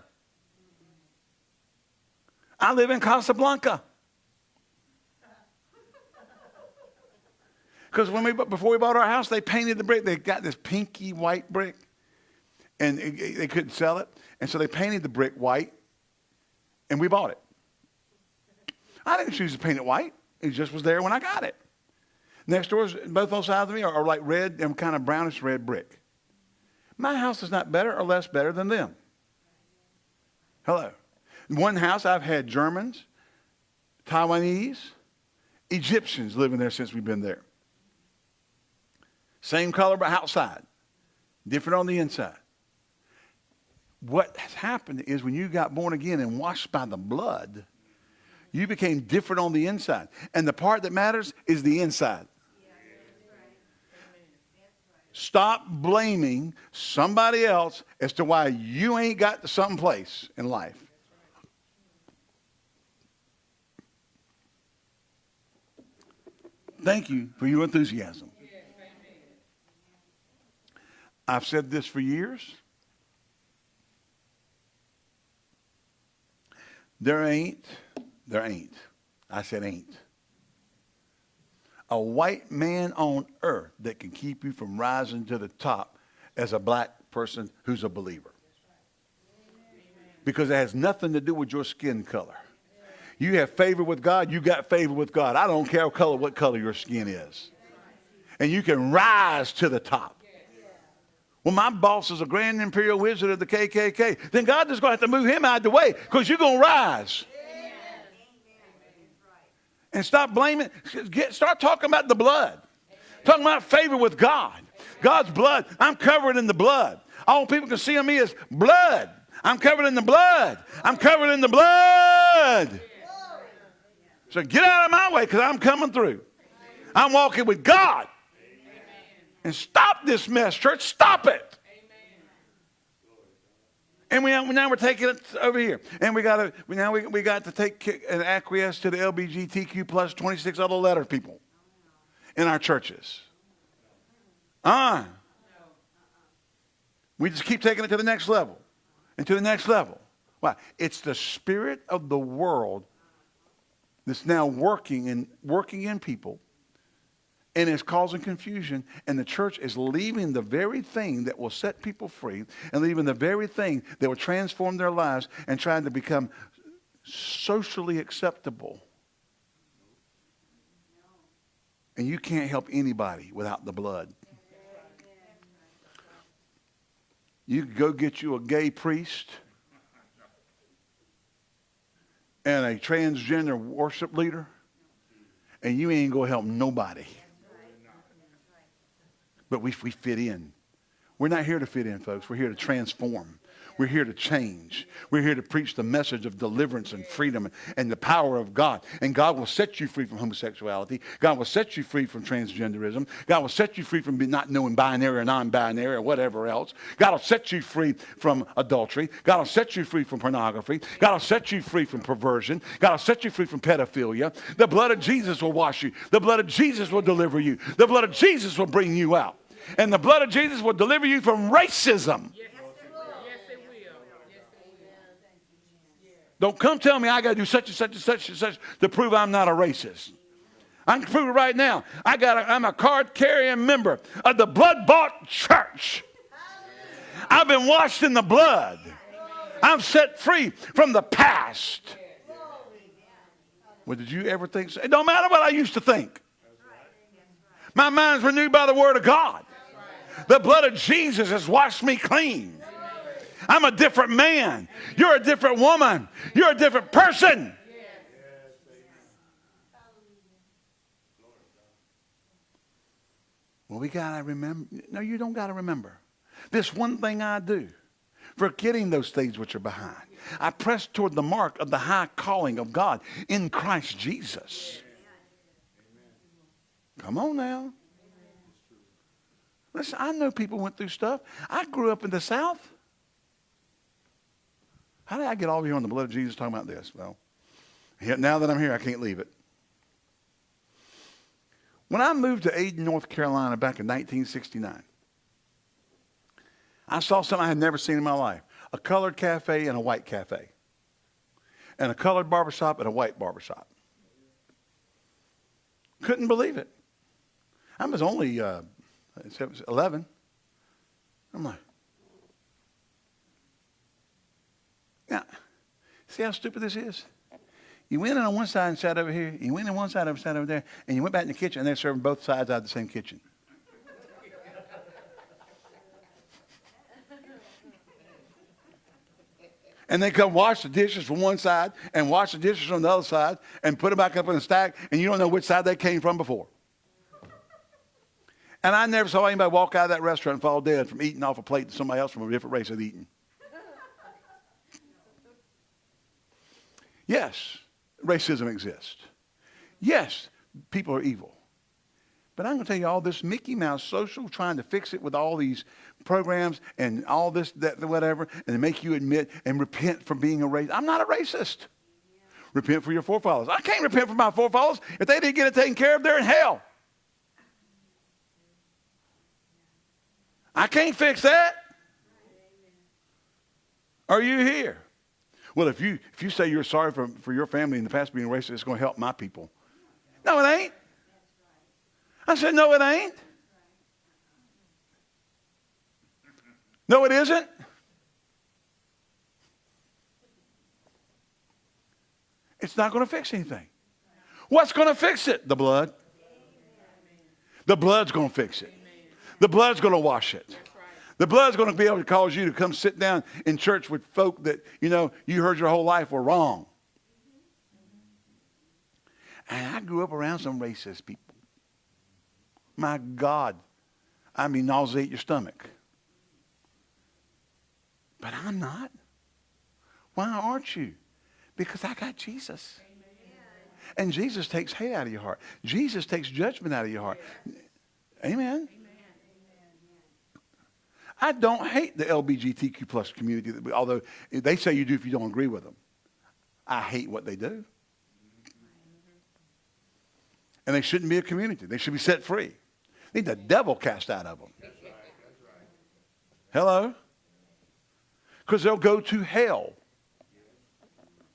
I live in Casablanca. Because when we before we bought our house, they painted the brick. They got this pinky white brick, and it, it, they couldn't sell it, and so they painted the brick white, and we bought it. I didn't choose to paint it white. It just was there when I got it. Next doors, both on sides of me are, are like red and kind of brownish red brick. My house is not better or less better than them. Hello. One house I've had Germans, Taiwanese, Egyptians living there since we've been there. Same color but outside, different on the inside. What has happened is when you got born again and washed by the blood, you became different on the inside. And the part that matters is the inside. Stop blaming somebody else as to why you ain't got to some place in life. Thank you for your enthusiasm. I've said this for years. There ain't, there ain't. I said ain't. A white man on earth that can keep you from rising to the top as a black person who's a believer. Because it has nothing to do with your skin color. You have favor with God, you got favor with God. I don't care color, what color your skin is. And you can rise to the top. Well, my boss is a grand imperial wizard of the KKK. Then God is going to have to move him out of the way because you're going to rise. And stop blaming. Get, start talking about the blood. Talking about favor with God. God's blood. I'm covered in the blood. All people can see on me is blood. I'm covered in the blood. I'm covered in the blood. So get out of my way because I'm coming through. I'm walking with God. And stop this mess, church. Stop it. And we, now we're taking it over here. And we got to, we now we, we got to take and acquiesce to the LBGTQ plus 26 other letter people in our churches. Ah. Uh, we just keep taking it to the next level and to the next level. Why? It's the spirit of the world that's now working and working in people and it's causing confusion. And the church is leaving the very thing that will set people free and leaving the very thing that will transform their lives and trying to become socially acceptable. And you can't help anybody without the blood. You go get you a gay priest and a transgender worship leader, and you ain't to help nobody. But we, we fit in. We're not here to fit in, folks. We're here to transform. We're here to change. We're here to preach the message of deliverance and freedom and the power of God. And God will set you free from homosexuality. God will set you free from transgenderism. God will set you free from not knowing binary or non-binary or whatever else. God will set you free from adultery. God will set you free from pornography. God will set you free from perversion. God will set you free from pedophilia. The blood of Jesus will wash you. The blood of Jesus will deliver you. The blood of Jesus will bring you out. And the blood of Jesus will deliver you from racism. Yes. Don't come tell me I got to do such and such and such and such to prove I'm not a racist. I can prove it right now. I got a, I'm a card carrying member of the blood bought church. I've been washed in the blood. I'm set free from the past. Well, did you ever think so? It don't matter what I used to think. My mind's renewed by the word of God. The blood of Jesus has washed me clean. I'm a different man. You're a different woman. You're a different person. Well, we got to remember. No, you don't got to remember. This one thing I do, forgetting those things which are behind. I press toward the mark of the high calling of God in Christ Jesus. Come on now. Listen, I know people went through stuff. I grew up in the South. How did I get all here on the blood of Jesus talking about this? Well, now that I'm here, I can't leave it. When I moved to Ayden, North Carolina back in 1969, I saw something I had never seen in my life a colored cafe and a white cafe, and a colored barbershop and a white barbershop. Couldn't believe it. I was only uh, 11. I'm like, yeah. See how stupid this is? You went in on one side and sat over here. You went in one side and sat over there. And you went back in the kitchen and they're serving both sides out of the same kitchen. and they come wash the dishes from one side and wash the dishes from the other side and put them back up in a stack, and you don't know which side they came from before. And I never saw anybody walk out of that restaurant and fall dead from eating off a plate that somebody else from a different race had eaten. Yes, racism exists. Yes, people are evil. But I'm going to tell you all this Mickey Mouse social trying to fix it with all these programs and all this, that, whatever, and make you admit and repent for being a racist. I'm not a racist. Repent for your forefathers. I can't repent for my forefathers. If they didn't get it taken care of, they're in hell. I can't fix that. Are you here? Well, if you if you say you're sorry for, for your family in the past being racist, it's going to help my people. No, it ain't. I said, No, it ain't. No, it isn't. It's not going to fix anything. What's going to fix it? The blood. The blood's going to fix it. The blood's going to wash it. The blood's going to be able to cause you to come sit down in church with folk that, you know, you heard your whole life were wrong. And I grew up around some racist people. My God. I mean, nauseate your stomach. But I'm not. Why aren't you? Because I got Jesus. And Jesus takes hate out of your heart. Jesus takes judgment out of your heart. Amen. I don't hate the LBGTQ plus community, although they say you do if you don't agree with them. I hate what they do. And they shouldn't be a community. They should be set free. They Need the devil cast out of them. Hello? Because they'll go to hell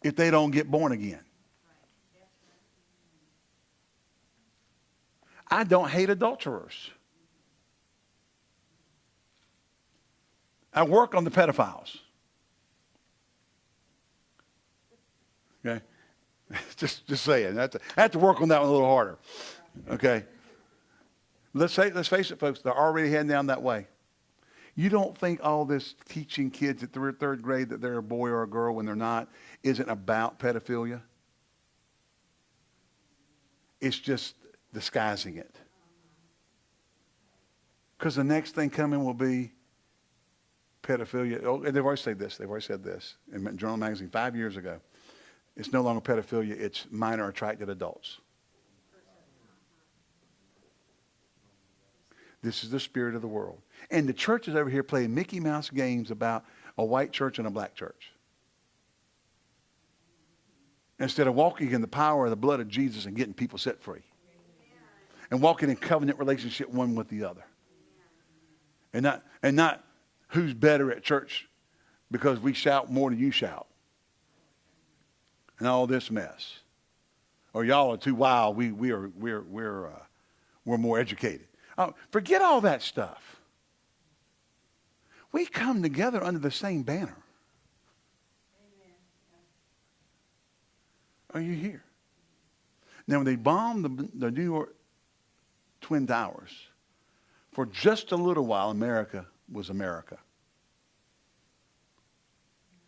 if they don't get born again. I don't hate adulterers. I work on the pedophiles. Okay? just, just saying. I have, to, I have to work on that one a little harder. Okay? Let's, say, let's face it, folks, they're already heading down that way. You don't think all this teaching kids at third, third grade that they're a boy or a girl when they're not isn't about pedophilia? It's just disguising it. Because the next thing coming will be pedophilia. Oh, they've already said this. They've already said this in Journal Magazine five years ago. It's no longer pedophilia. It's minor attracted adults. This is the spirit of the world. And the church is over here playing Mickey Mouse games about a white church and a black church. Instead of walking in the power of the blood of Jesus and getting people set free. And walking in covenant relationship one with the other. And not, and not who's better at church because we shout more than you shout. And all this mess. Or y'all are too wild. We, we are, we're, we're, uh, we're more educated. Oh, forget all that stuff. We come together under the same banner. Are you here? Now, when they bombed the, the New York Twin Towers, for just a little while, America was America.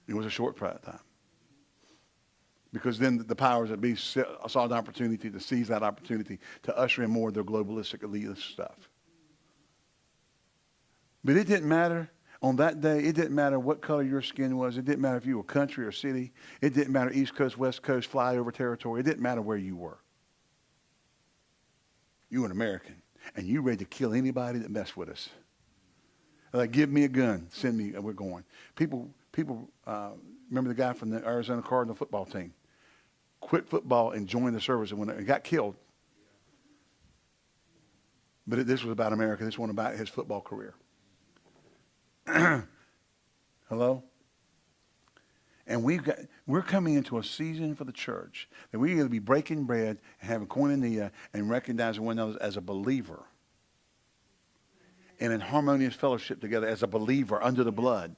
It was a short time. Because then the powers that be saw an opportunity to seize that opportunity to usher in more of their globalistic elitist stuff. But it didn't matter on that day. It didn't matter what color your skin was. It didn't matter if you were country or city. It didn't matter East Coast, West Coast, flyover territory. It didn't matter where you were. You were an American, and you ready to kill anybody that messed with us. Like, give me a gun, send me, and we're going. People, people, uh, remember the guy from the Arizona Cardinal football team? quit football and joined the service and, went, and got killed. But it, this was about America. This one about his football career. Hello? And we've got, we're coming into a season for the church that we're going to be breaking bread and having koinonia and recognizing one another as a believer and in harmonious fellowship together as a believer under the blood.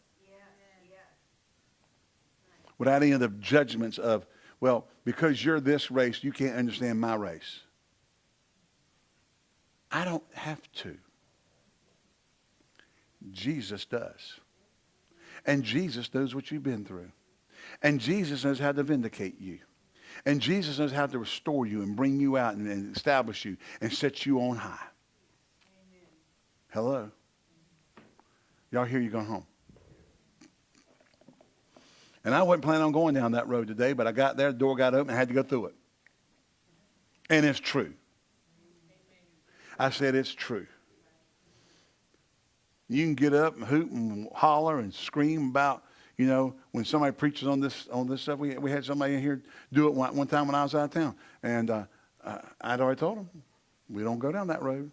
Without any of the judgments of, well, because you're this race, you can't understand my race. I don't have to. Jesus does. And Jesus knows what you've been through. And Jesus knows how to vindicate you. And Jesus knows how to restore you and bring you out and, and establish you and set you on high. Hello? Y'all hear you going home? And I wasn't planning on going down that road today, but I got there, the door got open, I had to go through it. And it's true. I said it's true. You can get up and hoot and holler and scream about, you know, when somebody preaches on this on this stuff. We, we had somebody in here do it one, one time when I was out of town. And uh, I'd already told them, we don't go down that road.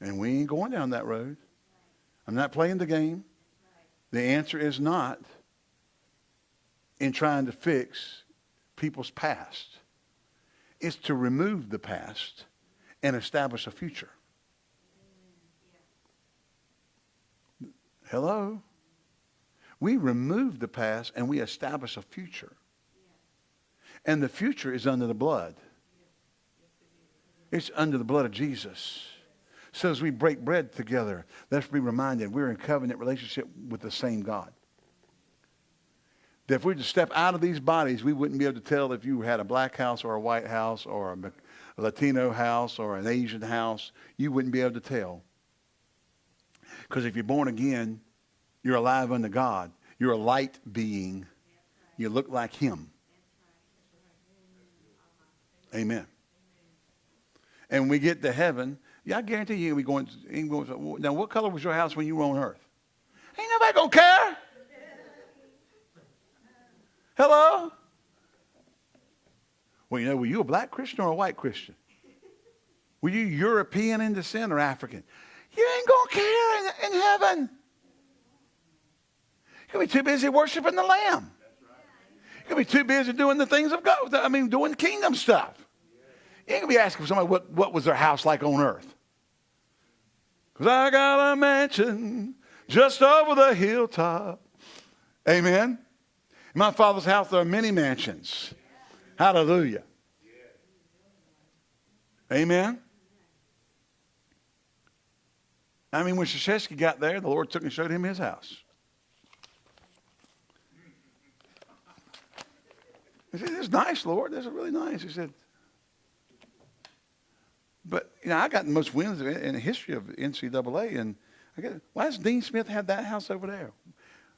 And we ain't going down that road. I'm not playing the game. The answer is not in trying to fix people's past. It's to remove the past and establish a future. Hello? We remove the past and we establish a future. And the future is under the blood. It's under the blood of Jesus. So as we break bread together, let's be reminded we're in covenant relationship with the same God. That if we were to step out of these bodies, we wouldn't be able to tell if you had a black house or a white house or a Latino house or an Asian house. You wouldn't be able to tell. Because if you're born again, you're alive unto God. You're a light being. You look like Him. Amen. And we get to heaven. Yeah, I guarantee you, we going. Now, what color was your house when you were on earth? Ain't nobody gonna care. Hello. Well, you know, were you a black Christian or a white Christian? Were you European in descent or African? You ain't gonna care in, in heaven. You'll be too busy worshiping the Lamb. You'll be too busy doing the things of God. I mean, doing kingdom stuff. You ain't gonna be asking somebody what, what was their house like on earth. Because I got a mansion just over the hilltop. Amen. In my father's house, there are many mansions. Hallelujah. Amen. I mean, when Krzyzewski got there, the Lord took and showed him his house. He said, This is nice, Lord. This is really nice. He said, But, you know, I got the most wins in the history of NCAA. And I get, why does Dean Smith have that house over there?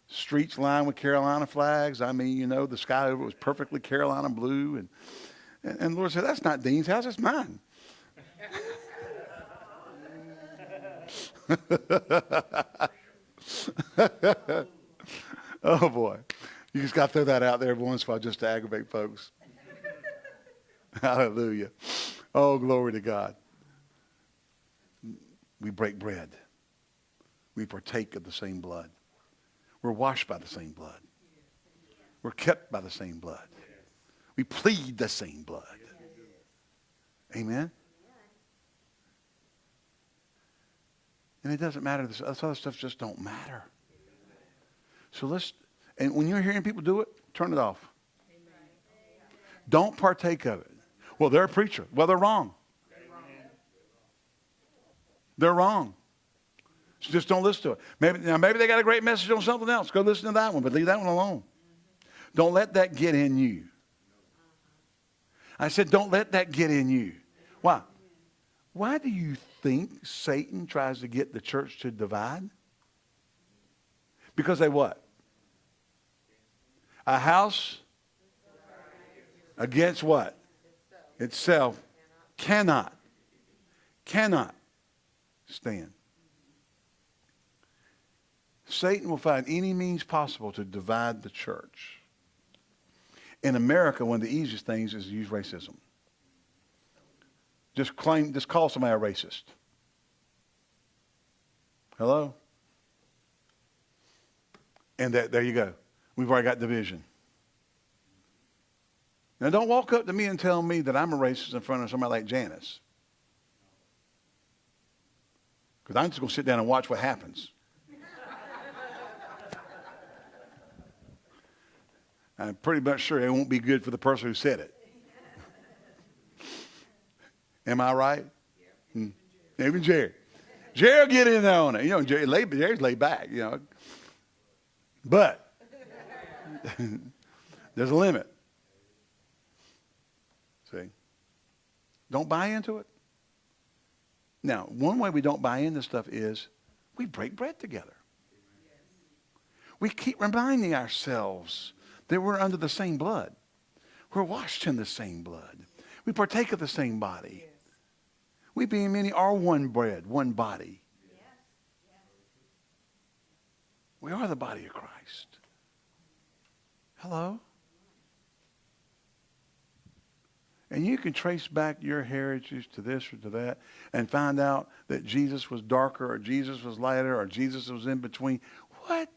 Streets lined with Carolina flags. I mean, you know, the sky over was perfectly Carolina blue. And, and, and the Lord said, That's not Dean's house, it's mine. oh boy. You just got to throw that out there every once in a while just to aggravate folks. Hallelujah. Oh, glory to God. We break bread. We partake of the same blood. We're washed by the same blood. We're kept by the same blood. We plead the same blood. Amen. And it doesn't matter. This other stuff just don't matter. So let's and when you're hearing people do it, turn it off. Don't partake of it. Well, they're a preacher. Well, they're wrong. They're wrong. So just don't listen to it. Maybe, now, maybe they got a great message on something else. Go listen to that one, but leave that one alone. Don't let that get in you. I said, don't let that get in you. Why? Why do you think Satan tries to get the church to divide? Because they what? A house against what? Itself cannot, cannot stand. Satan will find any means possible to divide the church. In America, one of the easiest things is to use racism. Just claim, just call somebody a racist. Hello? And that, there you go. We've already got division. Now, don't walk up to me and tell me that I'm a racist in front of somebody like Janice. Because I'm just going to sit down and watch what happens. I'm pretty much sure it won't be good for the person who said it. Am I right? Hmm. Even Jerry. Jerry will get in there on it. You know, Jerry, lay, Jerry's laid back, you know. But there's a limit. See? Don't buy into it. Now, one way we don't buy into stuff is we break bread together. We keep reminding ourselves that we're under the same blood. We're washed in the same blood. We partake of the same body. We being many are one bread, one body. We are the body of Christ. Hello? And you can trace back your heritage to this or to that and find out that Jesus was darker or Jesus was lighter or Jesus was in between. What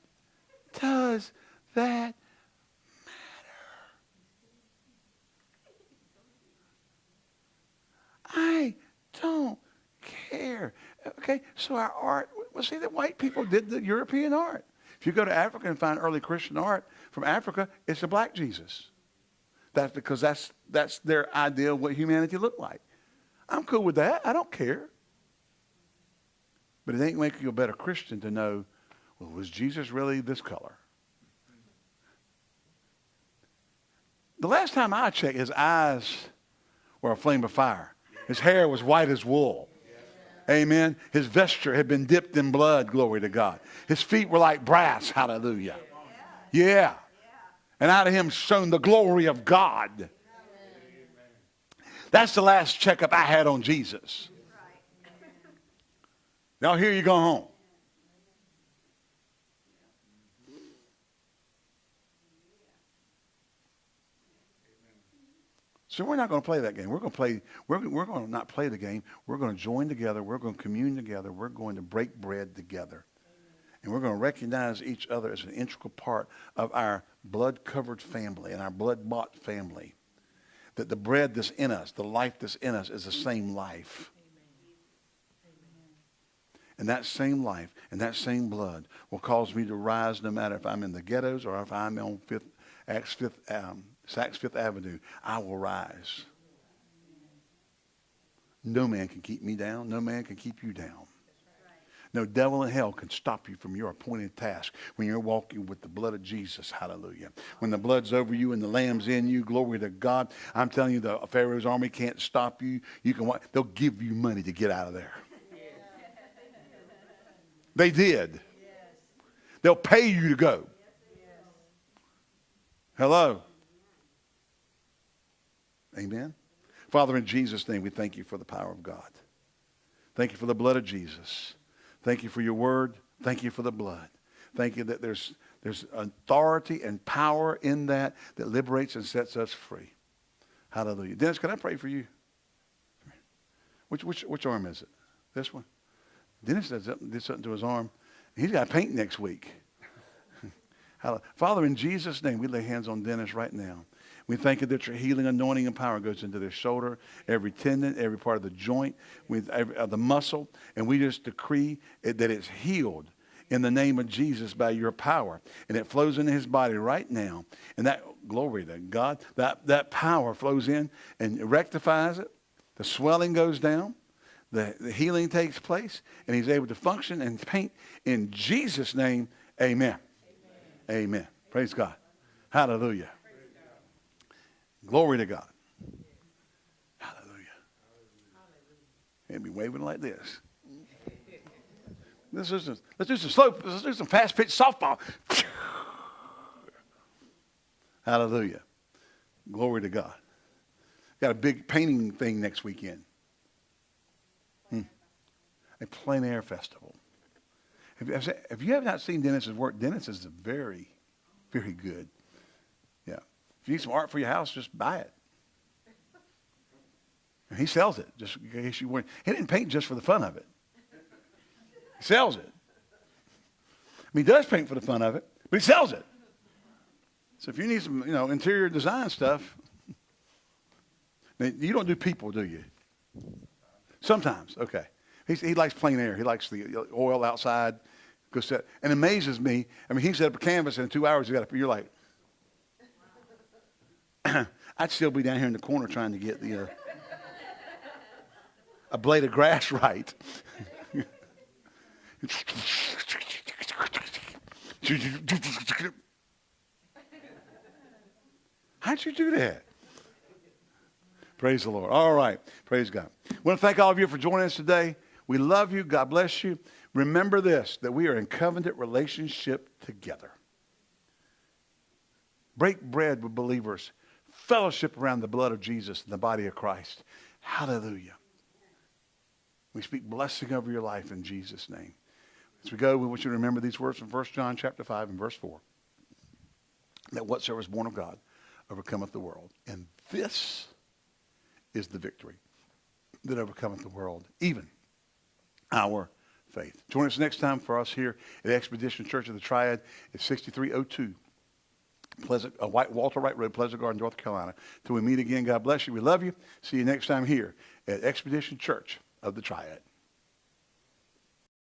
does that matter? I don't care. Okay, so our art, well, see that white people did the European art. If you go to Africa and find early Christian art from Africa, it's a black Jesus. That's because that's, that's their idea of what humanity looked like. I'm cool with that. I don't care. But it ain't making you a better Christian to know, well, was Jesus really this color? The last time I checked, his eyes were a flame of fire. His hair was white as wool. Amen. His vesture had been dipped in blood, glory to God. His feet were like brass, hallelujah. Yeah. And out of him shone the glory of God. That's the last checkup I had on Jesus. Now here you go home. So we're not going to play that game. We're going to play. We're, we're going to not play the game. We're going to join together. We're going to commune together. We're going to break bread together, and we're going to recognize each other as an integral part of our blood-covered family and our blood-bought family. That the bread that's in us, the life that's in us, is the same life. And that same life and that same blood will cause me to rise no matter if I'm in the ghettos or if I'm on Fifth, Acts Fifth, um, Saks Fifth Avenue, I will rise. No man can keep me down. No man can keep you down. No devil in hell can stop you from your appointed task when you're walking with the blood of Jesus. Hallelujah. When the blood's over you and the lamb's in you, glory to God. I'm telling you, the Pharaoh's army can't stop you. You can they'll give you money to get out of there. They did. They'll pay you to go. Hello. Amen. Father, in Jesus' name, we thank you for the power of God. Thank you for the blood of Jesus. Thank you for your word. Thank you for the blood. Thank you that there's, there's authority and power in that that liberates and sets us free. Hallelujah. Dennis, can I pray for you? Which, which, which arm is it? This one? Dennis did something, did something to his arm. He's got paint next week. Father, in Jesus' name, we lay hands on Dennis right now. We thank you that your healing, anointing, and power goes into their shoulder, every tendon, every part of the joint, with every, uh, the muscle, and we just decree it, that it's healed in the name of Jesus by your power. And it flows into his body right now. And that, glory to God, that, that power flows in and rectifies it. The swelling goes down. The, the healing takes place. And he's able to function and paint in Jesus' name. Amen. Amen. amen. Praise God. Hallelujah. Glory to God. Hallelujah. And be waving like this. Do some, let's do some slow, let's do some fast pitch softball. Hallelujah. Glory to God. Got a big painting thing next weekend. Hmm. A plein air festival. If, if you have not seen Dennis's work, Dennis is very, very good. If you need some art for your house, just buy it. And he sells it, just in case you weren't. He didn't paint just for the fun of it. He sells it. I mean, he does paint for the fun of it, but he sells it. So if you need some, you know, interior design stuff, you don't do people, do you? Sometimes, okay. He's, he likes plein air. He likes the oil outside. Go set. And amazes me. I mean, he set up a canvas and in two hours he got. You're like, I'd still be down here in the corner trying to get the uh, a blade of grass right. How'd you do that? Praise the Lord. All right. Praise God. I want to thank all of you for joining us today. We love you. God bless you. Remember this that we are in covenant relationship together. Break bread with believers, fellowship around the blood of Jesus and the body of Christ. Hallelujah. We speak blessing over your life in Jesus' name. As we go, we want you to remember these words from 1 John chapter 5 and verse 4. That whatsoever is born of God overcometh the world. And this is the victory that overcometh the world, even our faith. Join us next time for us here at Expedition Church of the Triad at 6302 Pleasant, uh, White, Walter Wright Road, Pleasant Garden, North Carolina. Till we meet again, God bless you. We love you. See you next time here at Expedition Church of the Triad.